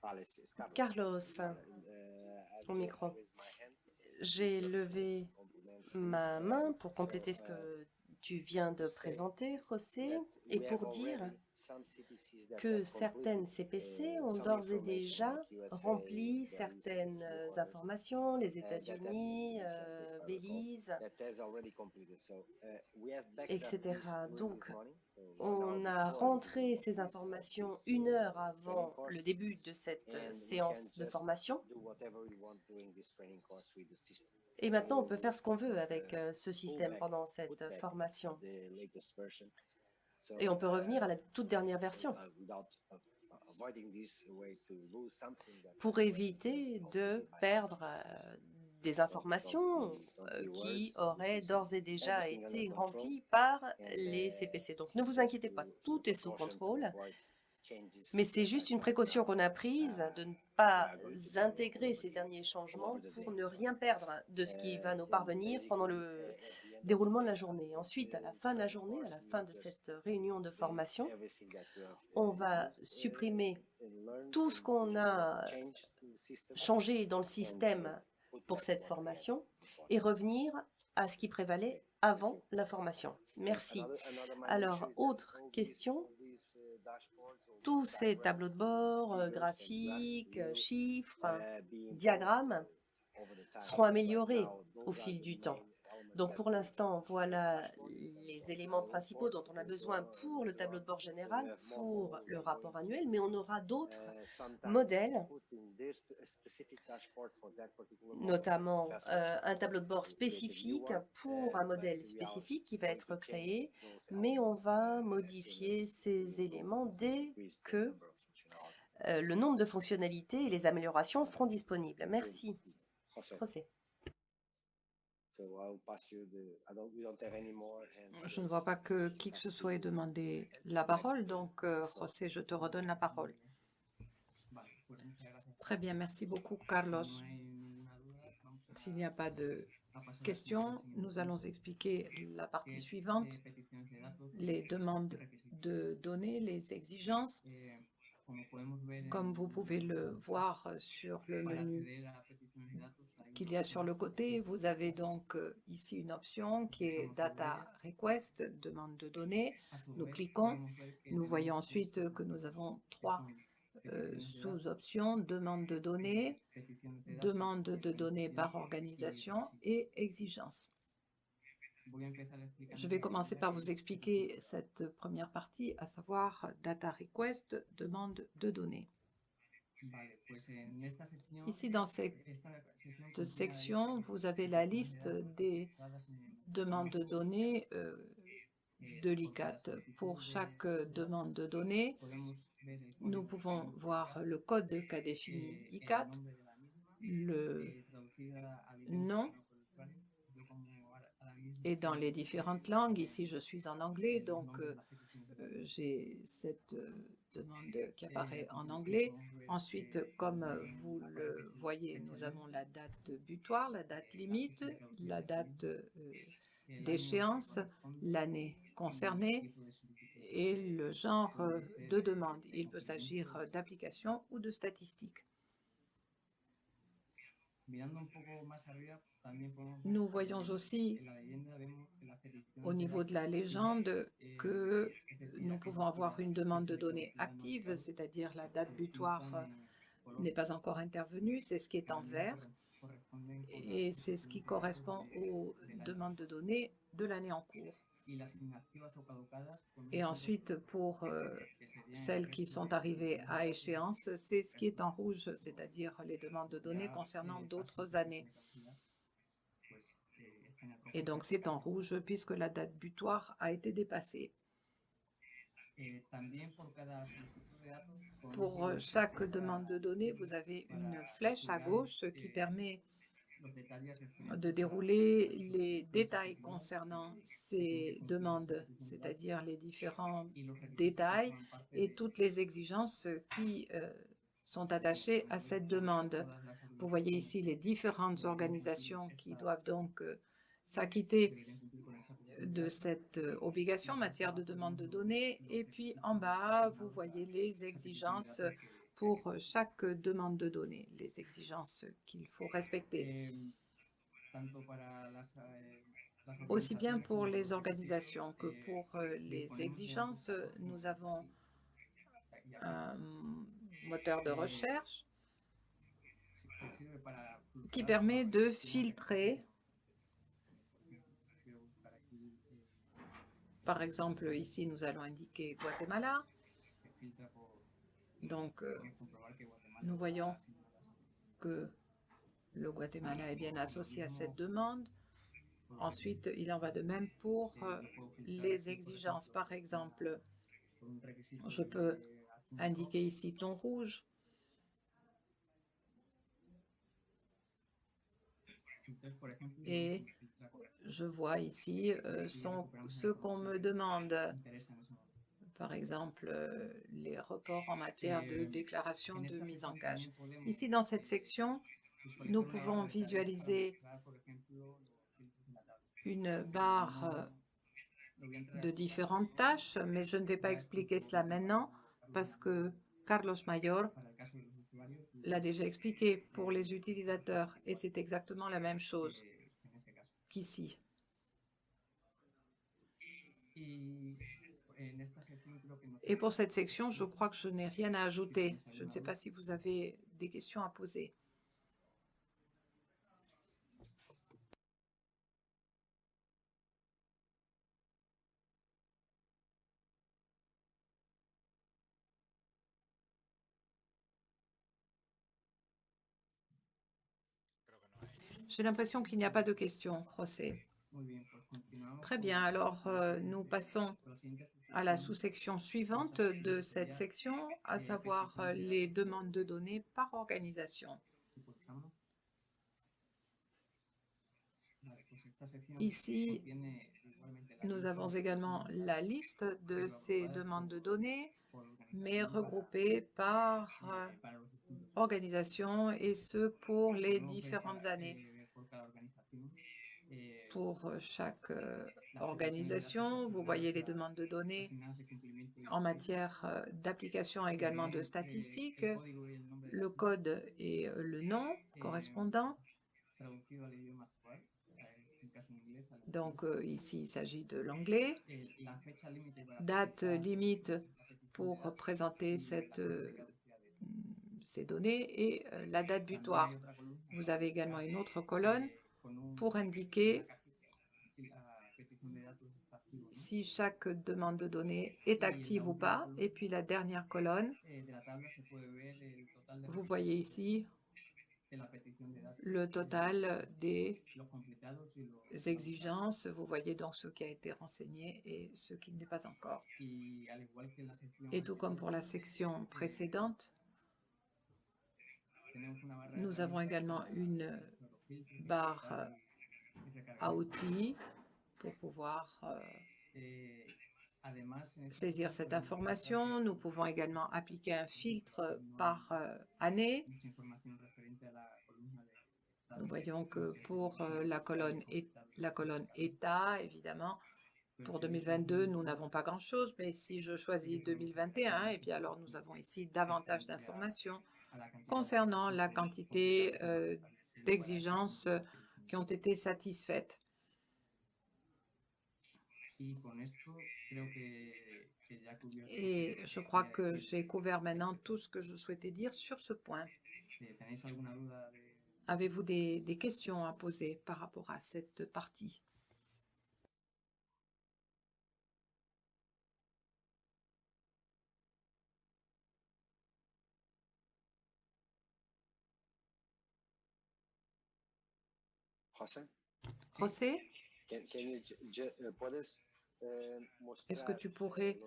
Carlos. Carlos, Uh, au I micro. raise my hand. J'ai levé ma main pour compléter ce que tu viens de présenter, José, et pour dire que certaines CPC ont d'ores et déjà rempli certaines euh, informations, les États-Unis, euh, Belize, etc. Donc, on a rentré ces informations une heure avant le début de cette euh, séance de formation. Et maintenant, on peut faire ce qu'on veut avec euh, ce système pendant cette euh, formation. Et on peut revenir à la toute dernière version pour éviter de perdre euh, des informations euh, qui auraient d'ores et déjà été remplies par les CPC. Donc ne vous inquiétez pas, tout est sous contrôle. Mais c'est juste une précaution qu'on a prise de ne pas intégrer ces derniers changements pour ne rien perdre de ce qui va nous parvenir pendant le déroulement de la journée. Ensuite, à la fin de la journée, à la fin de cette réunion de formation, on va supprimer tout ce qu'on a changé dans le système pour cette formation et revenir à ce qui prévalait avant la formation. Merci. Alors, autre question tous ces tableaux de bord, euh, graphiques, euh, chiffres, diagrammes seront améliorés au fil du temps. Donc pour l'instant, voilà les éléments principaux dont on a besoin pour le tableau de bord général, pour le rapport annuel, mais on aura d'autres modèles, notamment euh, un tableau de bord spécifique pour un modèle spécifique qui va être créé, mais on va modifier ces éléments dès que euh, le nombre de fonctionnalités et les améliorations seront disponibles. Merci. José. Je ne vois pas que qui que ce soit ait demandé la parole, donc euh, José, je te redonne la parole. Très bien, merci beaucoup, Carlos. S'il n'y a pas de questions, nous allons expliquer la partie suivante, les demandes de données, les exigences. Comme vous pouvez le voir sur le menu qu'il y a sur le côté, vous avez donc euh, ici une option qui est Data Request, demande de données. A su Nous cliquons, nous voyons ensuite tres que nous avons trois euh, sous-options, demande de données, demande de données par organisation et exigences. Je vais la commencer par vous expliquer cette première partie, à savoir Data Request, demande de données. Vale, pues en esta sección, Ici, dans cette section, vous avez la liste des demandes de données euh, eh, de l'ICAT. Pour chaque demande de données, nous pouvons voir le code qu'a défini eh, ICAT, le eh, nom et dans les différentes langues. eh, Ici, je suis en anglais, donc euh, euh, j'ai cette demande qui apparaît en anglais. Ensuite, comme euh, vous le voyez, nous avons la date butoir, la date limite, la date euh, d'échéance, l'année concernée et le genre euh, de demande. de Il peut s'agir d'application ou de statistique. Nous voyons aussi au niveau de la légende eh, que nous pouvons avoir une demande de données active, c'est-à-dire la date butoir euh, n'est pas encore intervenue, c'est ce qui est en vert, et c'est ce qui correspond aux demandes de données de l'année en cours. Et ensuite, pour euh, celles qui sont arrivées à échéance, c'est ce qui est en rouge, c'est-à-dire les demandes de données concernant d'autres années. eh, Et donc, c'est en rouge puisque la date butoir a été dépassée. Eh, Pour euh, chaque demande de données, vous avez une flèche à gauche qui eh, permet de dérouler les détails concernant ces demandes, c'est-à-dire les différents détails et toutes les exigences qui euh, sont attachées à cette demande. Vous voyez ici les différentes organisations qui doivent donc euh, s'acquitter de cette euh, obligation en matière de demande de données. Et puis en bas, vous voyez les exigences pour euh, chaque demande de données, les exigences qu'il faut respecter. Eh, eh, Aussi bien pour les organisations que pour euh, les exigences, euh, nous avons eh, un moteur de recherche sirve para qui permet de filtrer, eh, par exemple ici nous allons indiquer Guatemala, donc euh, nous voyons que le Guatemala est bien associé à cette demande. Ensuite, il en va de même pour euh, les exigences. Par exemple, je peux indiquer ici ton rouge et je vois ici euh, ce qu'on me demande. Par exemple, euh, les reports en matière de déclaration de mise en podemos, Ici, dans cette section, nous pouvons visualiser une barre euh, de différentes tâches, mais je ne vais pas expliquer cela maintenant parce que Carlos Mayor l'a déjà expliqué pour les utilisateurs et c'est exactement la même chose qu'ici. Et pour cette section, je crois que je n'ai rien à ajouter. Je ne sais pas si vous avez des questions à poser. J'ai l'impression qu'il n'y a pas de questions, José. Très bien, alors euh, nous passons à la sous-section suivante de cette section, à savoir euh, les demandes de données par organisation. Ici, Nous avons également la liste de ces demandes de données, mais regroupées par euh, organisation et ce pour les différentes années. eh, por cada organización, eh, Pour euh, chaque euh, organisation, vous voyez les demandes de données en matière euh, d'application également de statistiques, le code et le nom correspondant. eh, Donc ici, il s'agit de l'anglais. eh, Date limite pour présenter cette, esta. ces données et la date butoir. Vous avez également une autre colonne eh, pour indiquer si la petición de datos está activa o no. Si chaque demande de données est active ou pas. Et puis la dernière colonne, Eh, vous voyez ici le total des exigences. Vous voyez donc ce qui a été renseigné et ce qui ne l'est pas encore. Et tout comme pour la section précédente, barra de nous avons également une barre à outils pour pouvoir euh, Eh, saisir cette information. Nous pouvons également appliquer un filtre par euh, année. Nous voyons que pour euh, la colonne, et- la colonne État, évidemment, pour 2022, nous n'avons pas grand-chose, mais si je choisis 2021, et bien alors nous avons ici davantage d'informations concernant la quantité euh, d'exigences qui ont été satisfaites. Et je crois que j'ai couvert maintenant tout ce que je souhaitais dire sur ce point. Avez-vous des, questions à poser par rapport à cette partie? José? José? Can, est-ce que tu pourrais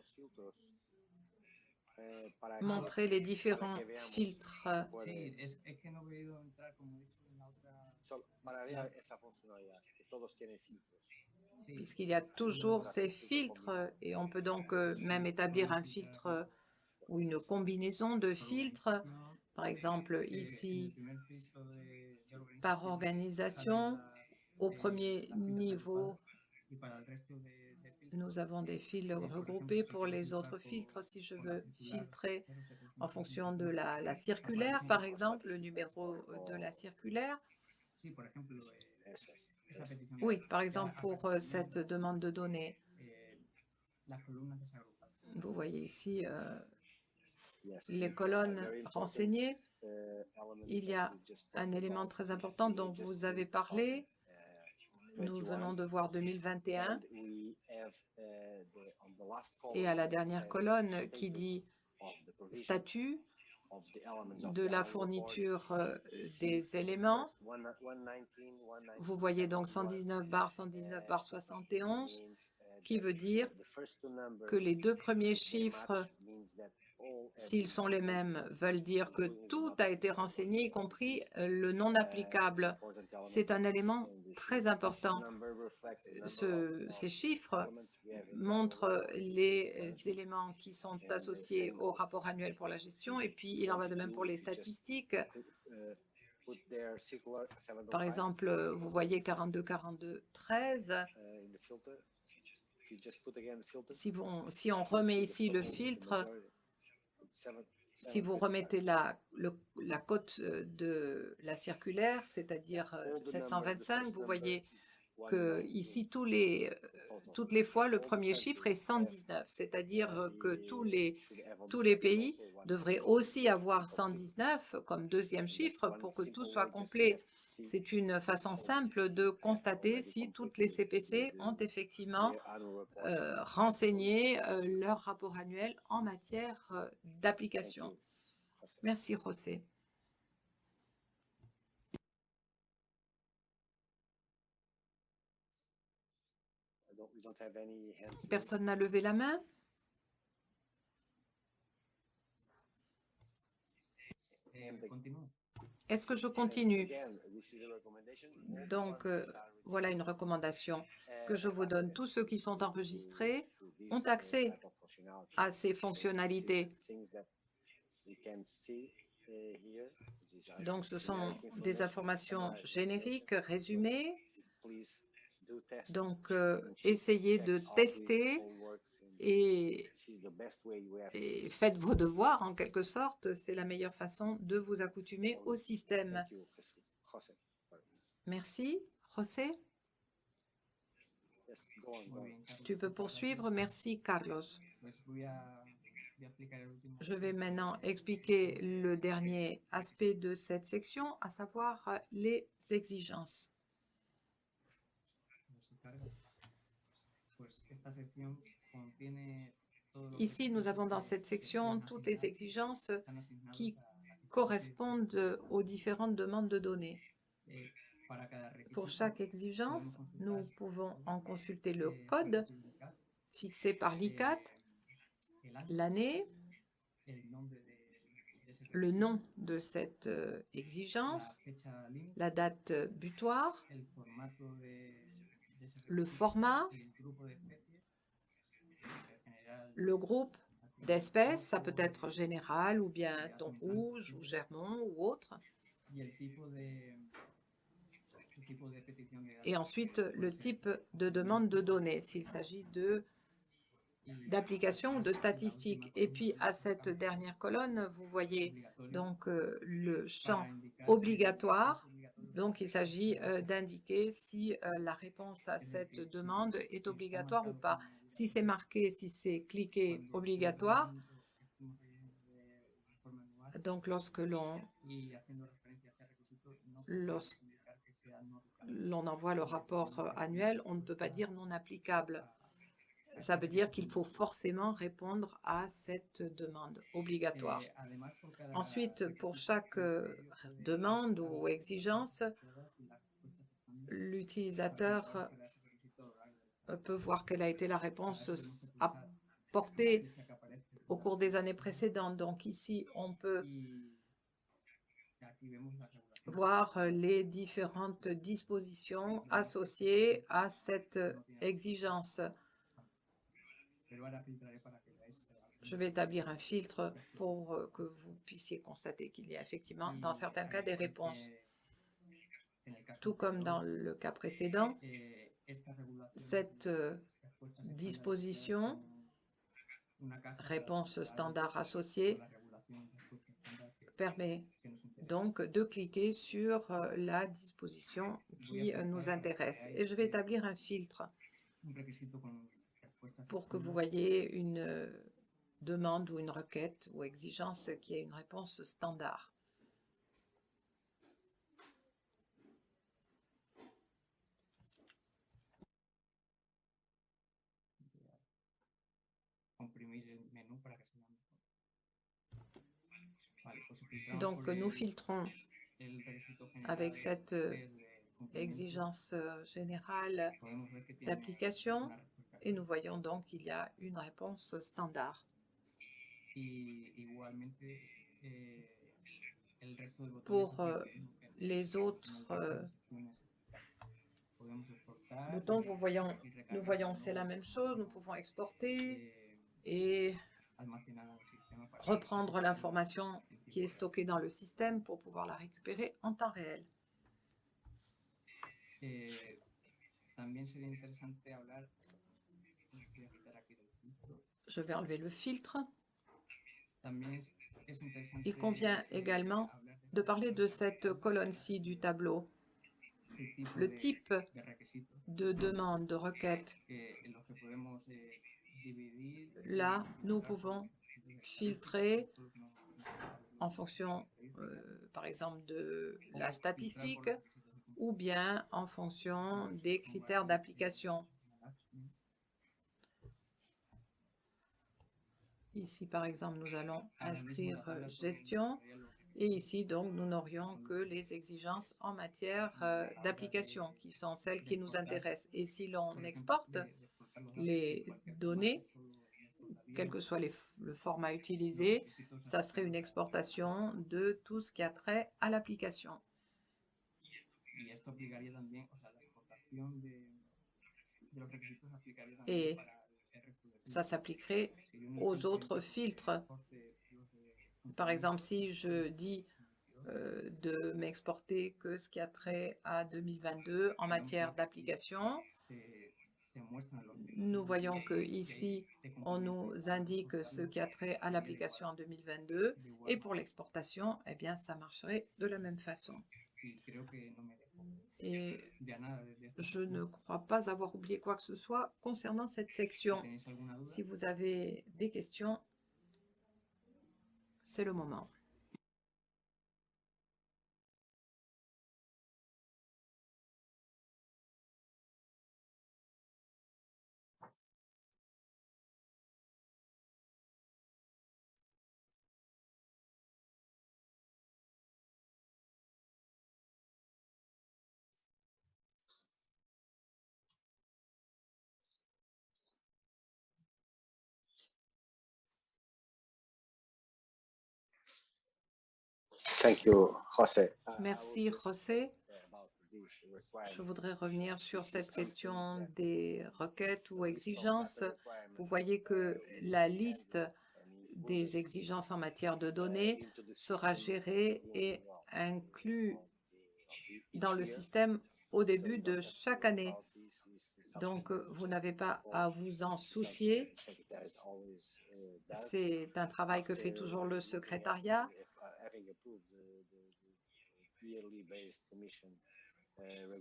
montrer les différents filtres si puede- Sí, es, es que no he podido entrar, como he dicho, en la otra... solo para ver esa funcionalidad, que todos tienen filtros. Sí, puisqu'il y a toujours ces filtres et on peut donc euh, même établir un filtre euh, ou une combinaison de filtres. Par exemple, ici, par organisation, au premier niveau, nous avons des fils regroupés pour les autres filtres. Si je veux filtrer en fonction de la, la circulaire, par exemple, le numéro de la circulaire, oui, par exemple, pour euh, cette demande de données, vous voyez ici euh, les A colonnes very important, renseignées. element Il y that a un élément about très important dont vous avez parlé. Nous 21, venons de voir 2021 and we have, eh, the- on the last et à la column, dernière colonne qui dit statut de la fourniture euh, des éléments. one- 119, 119, Vous voyez donc 71, 119 bar 119 bar 71 means, eh, qui veut dire que les deux premiers chiffres, s'ils sont les mêmes, veulent dire que tout a été renseigné, y compris euh, le non applicable. C'est un élément très important. ces chiffres montrent les euh, éléments qui sont associés au rapport annuel pour la gestion et puis il en va de même pour les statistiques. Put, put their circular 705, Par exemple, vous voyez 42, 42, 13. uh, in the filter. If you just put again the filter, Si, si on remet ici le filtre, si vous 755. remettez la, le- la cote euh, de la circulaire, c'est-à-dire euh, All the numbers, the 725, first vous voyez que 119 ici, tous les, euh, toutes les fois, le premier chiffre est have, 119, c'est-à-dire euh, que tous les, tous les pays devraient aussi avoir 119 comme deuxième chiffre pour que tout soit complet. C'est une façon simple de constater si toutes les CPC ont effectivement euh, renseigné euh, leur rapport annuel en matière euh, d'application. Merci, José. Personne n'a levé la main? Est-ce que je continue? Donc, euh, voilà une recommandation que je vous donne. Tous ceux qui sont enregistrés ont accès à ces fonctionnalités. Donc, ce sont des informations génériques, résumées. Donc, euh, essayez de tester et, et faites vos devoirs en quelque sorte. C'est la meilleure façon de vous accoutumer au système. Merci. José, tu peux poursuivre. Merci, Carlos. Je vais maintenant expliquer le dernier aspect de cette section, à savoir les exigences. Ici, nous avons dans cette section se toutes les exigences qui correspondent aux différentes demandes de données. Pour chaque exigence, nous pouvons en consulter le eh, code indicar, fixé par l'ICAT, l'année, le nom de cette euh, exigence, la date euh, butoir, le format, le groupe d'espèces, ça peut être général ou bien thon rouge ou germont ou autre, et ensuite le type de demande de données, s'il s'agit de y d'application ou de statistiques. Et puis à cette dernière colonne, vous voyez donc euh, le champ obligatoire. Donc il s'agit d'indiquer si la réponse à cette demande est obligatoire ou pas. Si c'est marqué, si c'est cliqué obligatoire, donc lorsque l'on envoie le rapport annuel, on ne peut pas dire non applicable. Ça veut dire qu'il faut forcément répondre à cette demande obligatoire. Ensuite, pour chaque euh, demande ou exigence, l'utilisateur euh, peut voir quelle a été la réponse apportée au cours des années précédentes. Donc ici, on peut voir euh, les différentes dispositions associées à cette exigence. Je vais établir un filtre pour euh, que vous puissiez constater qu'il y a effectivement, dans certains cas, des réponses. Tout comme dans le cas précédent, cette euh, disposition, réponse standard associée, permet donc de cliquer sur euh, la disposition qui nous intéresse. Et je vais établir un filtre pour que vous voyez une euh, demande ou une requête ou exigence qui a une réponse standard. Donc, nous filtrons avec cette euh, exigence euh, générale d'application et nous voyons donc qu'il y a une réponse standard. Pour euh, les autres euh, boutons, vous voyons, nous voyons c'est la même chose. Nous pouvons exporter et reprendre l'information qui est stockée dans le système pour pouvoir la récupérer en temps réel. Je vais enlever le filtre. Il convient également de parler de cette colonne-ci du tableau. Le type de demande, de requête. Là, nous pouvons filtrer en fonction, euh, par exemple, de la statistique ou bien en fonction des critères d'application. Ici, par exemple, nous allons inscrire euh, gestion. et ici, donc, nous n'aurions que les exigences en matière euh, d'application qui sont celles qui nous intéressent. Et si l'on exporte les données, quel que soit les le format utilisé, ça serait une exportation de tout ce qui a trait à l'application. Et ça s'appliquerait aux autres filtres. Par exemple, si je dis euh, de m'exporter que ce qui a trait à 2022 en matière d'application, nous voyons que ici, on nous indique ce qui a trait à l'application en 2022 et pour l'exportation, eh bien, ça marcherait de la même façon. Et je ne crois pas avoir oublié quoi que ce soit concernant cette section. Si vous avez des questions, c'est le moment. Merci, José. Je voudrais revenir sur cette question des requêtes ou exigences. Vous voyez que la liste des exigences en matière de données sera gérée et inclue dans le système au début de chaque année. Donc, vous n'avez pas à vous en soucier. C'est un travail que fait toujours le secrétariat.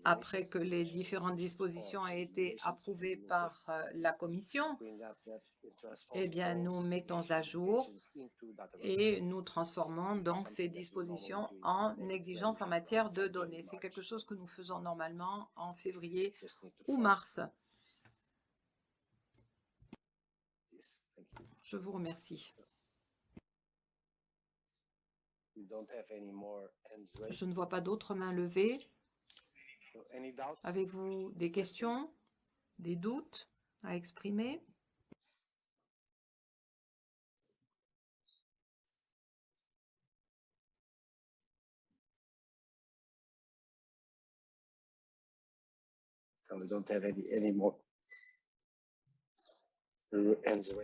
Après que les différentes dispositions aient été approuvées par euh, la Commission, eh bien, nous mettons à jour et nous transformons donc ces dispositions en exigences en matière de données. C'est quelque chose que nous faisons normalement en février ou mars. Je vous remercie. Je ne vois pas d'autres mains levées. Avez-vous des questions, des doutes à exprimer?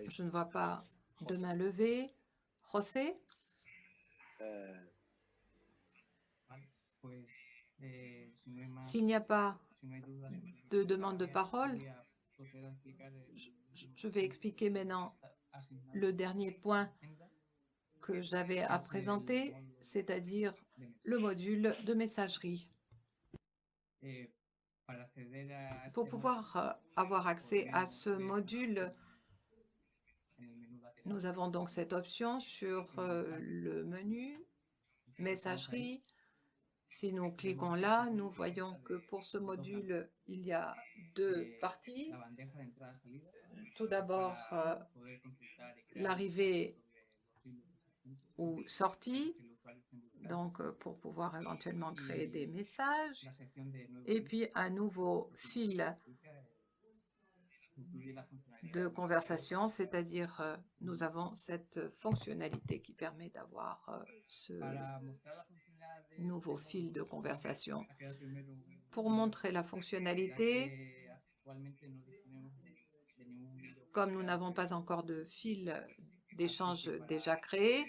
Je ne vois pas de main levée. José? S'il n'y a pas de demande de parole, je, vais expliquer maintenant le dernier point que j'avais à présenter, c'est-à-dire le module de messagerie. Pour pouvoir euh, avoir accès à ce module, en el menú lateral, nous avons donc cette option sur euh, le menu messagerie. Si nous cliquons là, nous voyons que pour ce module, il y a deux parties. entrada-salida Tout d'abord, euh, l'arrivée ou sortie, donc euh, pour pouvoir éventuellement créer des messages. Et puis un nouveau fil de conversation, c'est-à-dire euh, nous avons cette fonctionnalité qui permet d'avoir euh, ce nouveau fil de conversation. Pour montrer la fonctionnalité, comme nous n'avons pas encore de fil d'échange déjà créé,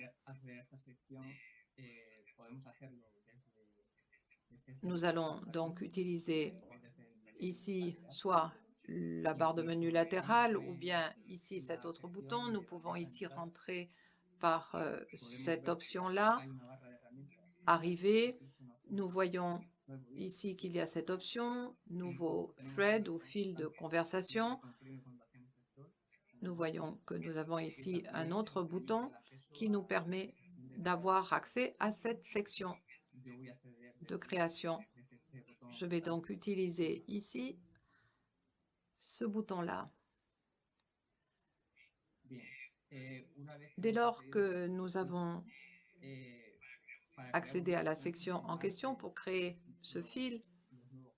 nous allons donc utiliser ici soit la barre de menu latérale ou bien ici cet autre bouton. Nous pouvons ici rentrer par euh, cette option-là, arriver. Nous voyons ici qu'il y a cette option, nouveau thread ou fil de conversation. Nous voyons que nous avons ici un autre bouton qui nous permet d'avoir accès à cette section de création. Je vais donc utiliser ici ce bouton-là. Eh, Dès lors que nous avons eh, accédé à la section en question pour créer ce fil,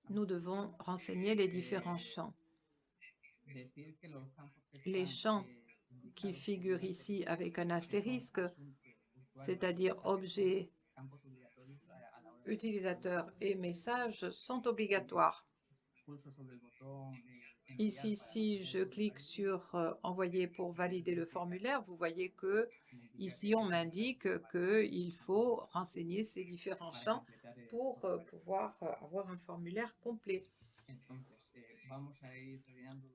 nous devons renseigner les différents champs. Les champs eh, qui figurent ici avec un astérisque, c'est-à-dire de utilisateurs et messages, sont obligatoires. Ici, si je clique sur euh, Envoyer pour valider le formulaire, vous voyez que ici, on m'indique qu'il faut renseigner ces différents champs pour euh, pouvoir euh, avoir un formulaire complet.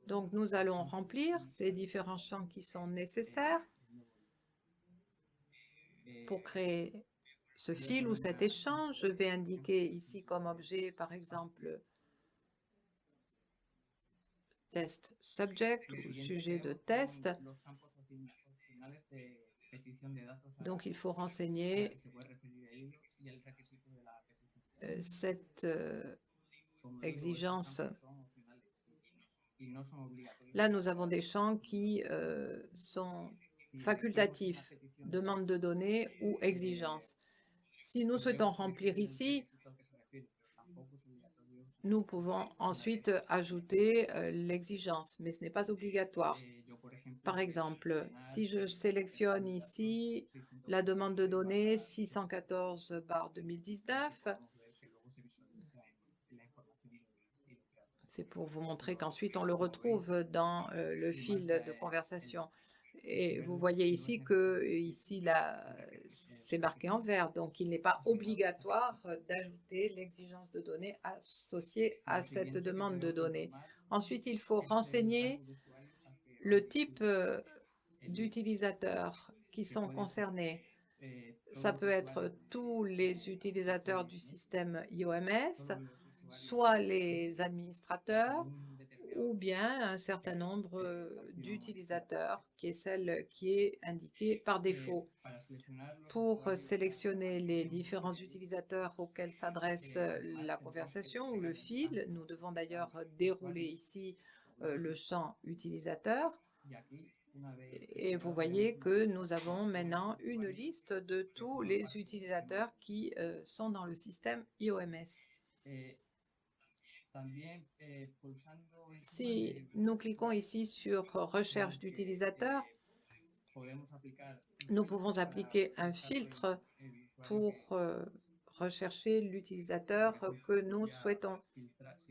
Donc, nous allons remplir ces différents champs qui sont nécessaires pour créer ce fil ou cet échange. Je vais indiquer ici comme objet, par exemple, test subject ou sujet de test. Donc, il faut renseigner euh, cette estos exigence. Là, nous avons des champs qui euh, sont facultatifs, demande de données ou exigence. Si nous souhaitons remplir ici, nous pouvons ensuite ajouter euh, l'exigence, mais ce n'est pas obligatoire. Par exemple, si je sélectionne ici la demande de données 614 par 2019, c'est pour vous montrer qu'ensuite on le retrouve dans euh, le fil de conversation. Et vous voyez ici que ici c'est marqué en vert, donc il n'est pas obligatoire d'ajouter l'exigence de données associée à cette demande de données. Ensuite, il faut renseigner le type euh, d'utilisateurs qui sont concernés? Ça peut être tous les utilisateurs du système IOMS, soit les administrateurs, ou bien un certain nombre euh, d'utilisateurs, qui est celle qui est indiquée par défaut. Pour euh, sélectionner les différents utilisateurs auxquels s'adresse euh, la conversation ou le fil, nous devons d'ailleurs dérouler ici le champ utilisateur. Et vous voyez que nous avons maintenant une liste de tous les utilisateurs qui sont dans le système IOMS. Si nous cliquons ici sur recherche d'utilisateurs, nous pouvons appliquer un filtre pour euh, rechercher l'utilisateur que nous souhaitons.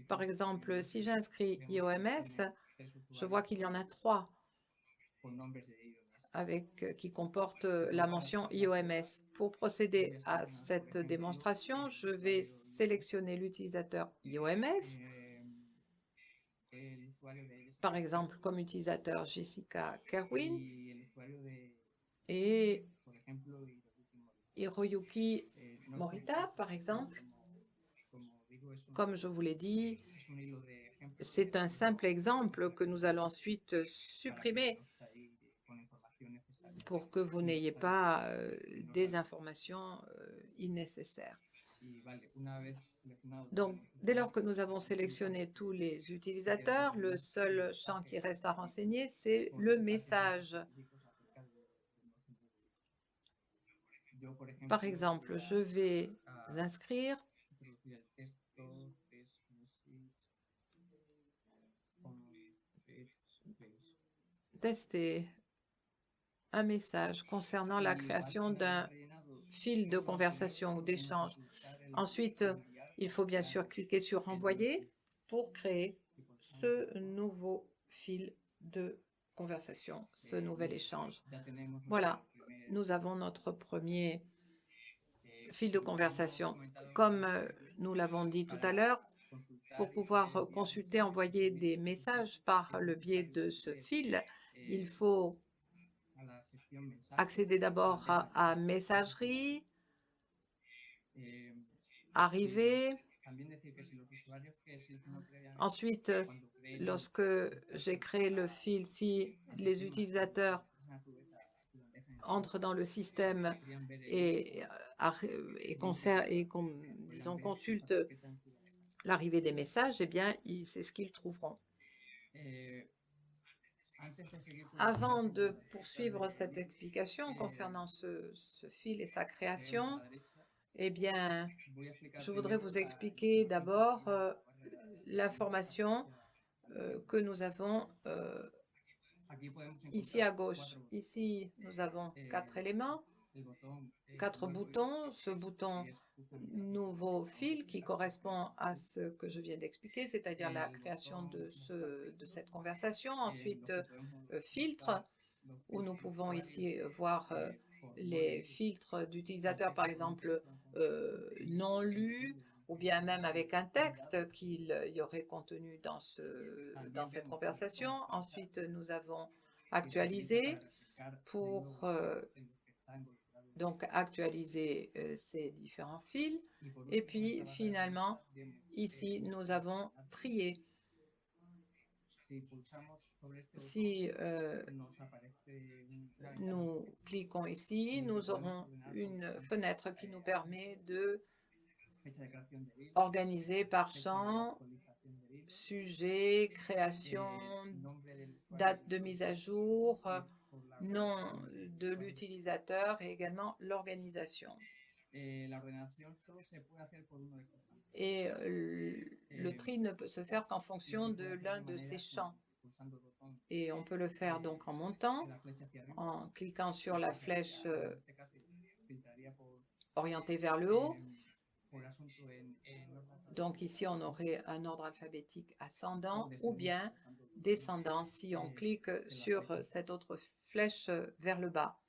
Par exemple, si j'inscris IOMS, je vois qu'il y en a trois avec, euh, qui comportent euh, la mention IOMS. Pour procéder à cette démonstration, je vais sélectionner l'utilisateur IOMS, par exemple comme utilisateur Jessica Kerwin. Et Hiroyuki Morita, par exemple. Comme je vous l'ai dit, c'est un simple exemple que nous allons ensuite supprimer pour que vous n'ayez pas euh, des informations euh, innécessaires. Donc, dès lors que nous avons sélectionné tous les utilisateurs, le seul champ qui reste à renseigner, c'est le message. Par exemple, je vais inscrire tester un message concernant la création d'un fil de conversation ou d'échange. Ensuite, il faut bien sûr cliquer sur « Envoyer » pour créer ce nouveau fil de conversation, ce nouvel échange. Voilà, nous avons notre premier fil de conversation. Comme euh, nous l'avons dit tout à l'heure, pour pouvoir consulter, envoyer des messages par le biais de ce fil, il faut accéder d'abord à, Messagerie, arriver. Ensuite, lorsque j'ai créé le fil, si les utilisateurs entrent dans le système et, et, et disons, consultent l'arrivée des messages, eh bien, c'est ce qu'ils trouveront. Avant de poursuivre cette explication concernant ce, fil et sa création, eh bien, je voudrais vous expliquer d'abord euh, l'information euh, que nous avons euh, ici à gauche. Ici, nous avons quatre éléments quatre boutons. Ce bouton nouveau fil qui correspond à ce que je viens d'expliquer, c'est-à-dire la création de, ce, de cette conversation. Ensuite, euh, filtre, où nous pouvons ici voir euh, les filtres. d'utilisateurs, par exemple, euh, non lus, ou bien même avec un texte qu'il y aurait contenu dans, ce, dans cette conversation. Ensuite, nous avons actualisé pour donc actualiser euh, ces différents fils. Et puis finalement, ici, nous avons trié. Si euh, nous cliquons ici, nous aurons une fenêtre qui nous permet de organiser par champ, sujet, création, date de mise à jour, nom de l'utilisateur et également l'organisation. Et le tri ne peut se faire qu'en fonction de l'un de ces champs. Et on peut le faire donc en montant, en cliquant sur la flèche euh, orientée vers le haut. Donc ici, on aurait un ordre alphabétique ascendant ou bien descendant. si on clique sur cette autre flèche vers le bas.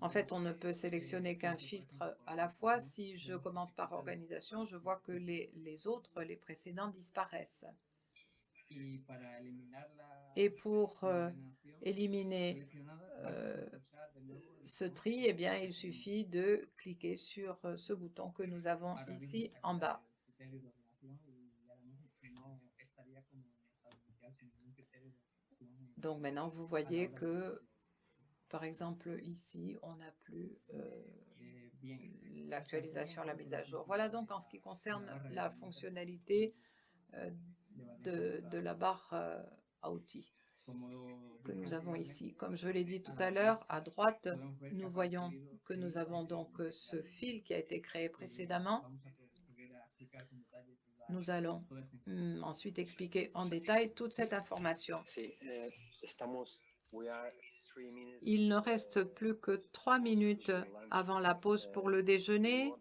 En fait, on ne peut sélectionner qu'un filtre à la fois. Si je commence par organisation, je vois que les, les autres, les précédents, disparaissent. Et pour euh, éliminer euh, ce tri, eh bien, il suffit de cliquer sur euh, ce bouton que nous avons ici en bas. Donc maintenant, vous voyez que, par exemple, ici, on n'a plus euh, l'actualisation, la mise à jour. Voilà donc en ce qui concerne la fonctionnalité euh, de, la barre euh, à outils que nous avons ici. Comme je l'ai dit tout à l'heure, à droite, nous voyons que nous avons donc ce fil qui a été créé précédemment. Nous allons mm, ensuite expliquer en détail toute cette information. Sí, estamos, we are three minutes. Il ne reste plus que trois minutes avant la pause pour le déjeuner.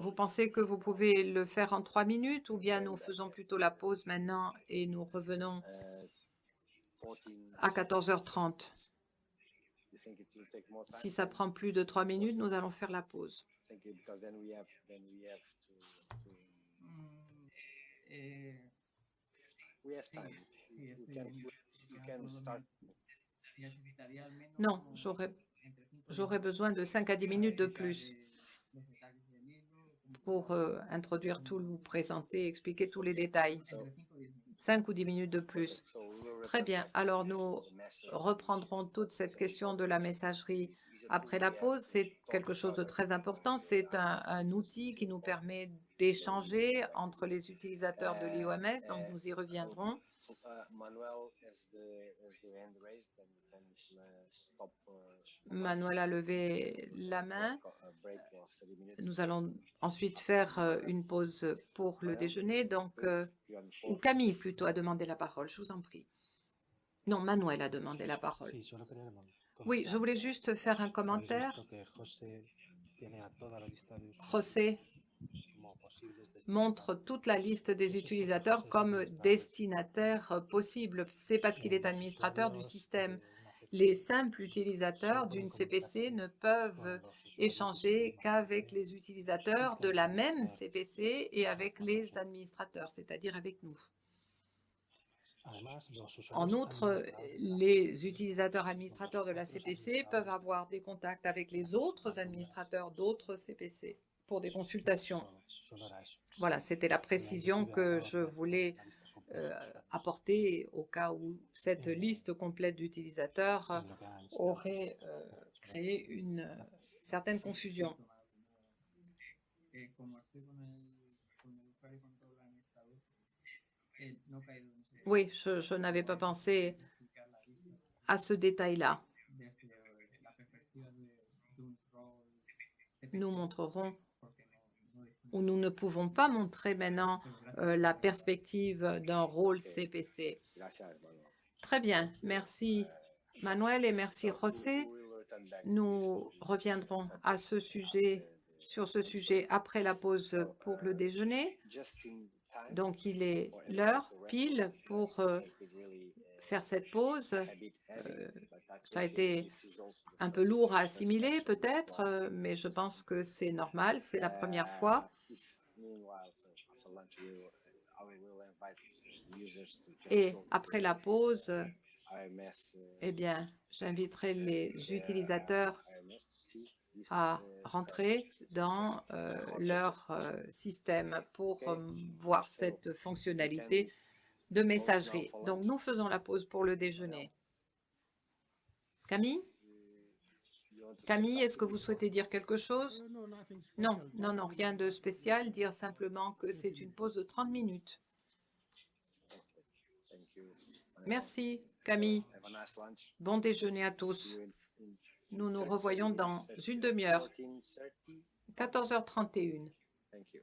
Vous pensez que vous pouvez le faire en trois minutes ou bien nous faisons plutôt la pause maintenant et nous revenons à 14h30 Si ça prend plus de trois minutes, nous allons faire la pause. Mm, eh, We have sí, time. sí, You estoy can, bien. you Ya can solo start. ne- necesitaría al menos Non, j'aurais besoin de 5 à 10 para minutes de plus eh, pour euh, introduire tout, vous présenter, expliquer tous les détails. Cinco y diez minutos. 5 ou 10 minutes de plus. Très bien. Alors, nous reprendrons toute cette question de la messagerie après la pause. C'est quelque chose de très important. C'est un, un outil qui nous permet d'échanger entre les utilisateurs de l'IOMS. Donc, nous y reviendrons. Manuel a levé la main. a break of 30 minutes. Nous allons ensuite faire euh, une pause pour le déjeuner. Donc, euh, ou. Camille plutôt a demandé la parole. Je vous en prie. Non, Manuel a demandé la parole. Oui, je voulais juste faire un commentaire. José montre toute la liste des utilisateurs comme destinataires possibles. C'est parce qu'il est administrateur du système. Les simples utilisateurs d'une CPC ne peuvent échanger qu'avec les utilisateurs de la même CPC et avec les administrateurs, c'est-à-dire avec nous. En outre, les utilisateurs administrateurs de la CPC peuvent avoir des contacts avec les autres administrateurs d'autres CPC pour des consultations. Voilà, c'était la précision que je voulais euh, apporter au cas où cette liste complète d'utilisateurs euh, aurait euh, créé une euh, certaine confusion. Eh, Oui, je, je n'avais pas pensé à ce détail-là. Nous montrerons ou nous ne pouvons pas montrer maintenant gracias. euh, la perspective d'un rôle CPC. Très bien, merci Manuel et merci José. Nous reviendrons à ce sujet, sur ce sujet après la pause pour le déjeuner. Donc il est l'heure pile pour euh, faire cette pause. Euh, ça a été Un peu lourd à assimiler peut-être, euh, mais je pense que c'est normal, c'est la première fois. Et après la pause, uh, eh bien, j'inviterai les utilisateurs à uh, rentrer dans euh, leur euh, système pour euh, voir cette fonctionnalité de messagerie. Donc, nous faisons la pause pour le déjeuner. Camille you want to say Camille, est-ce que vous souhaitez dire quelque chose? Non, non, non, rien de spécial. Dire simplement que c'est une pause de 30 minutes. Merci, Camille. Bon déjeuner à tous. Nous nous 30 revoyons dans une demi-heure, 14:30. 14h31. Thank you.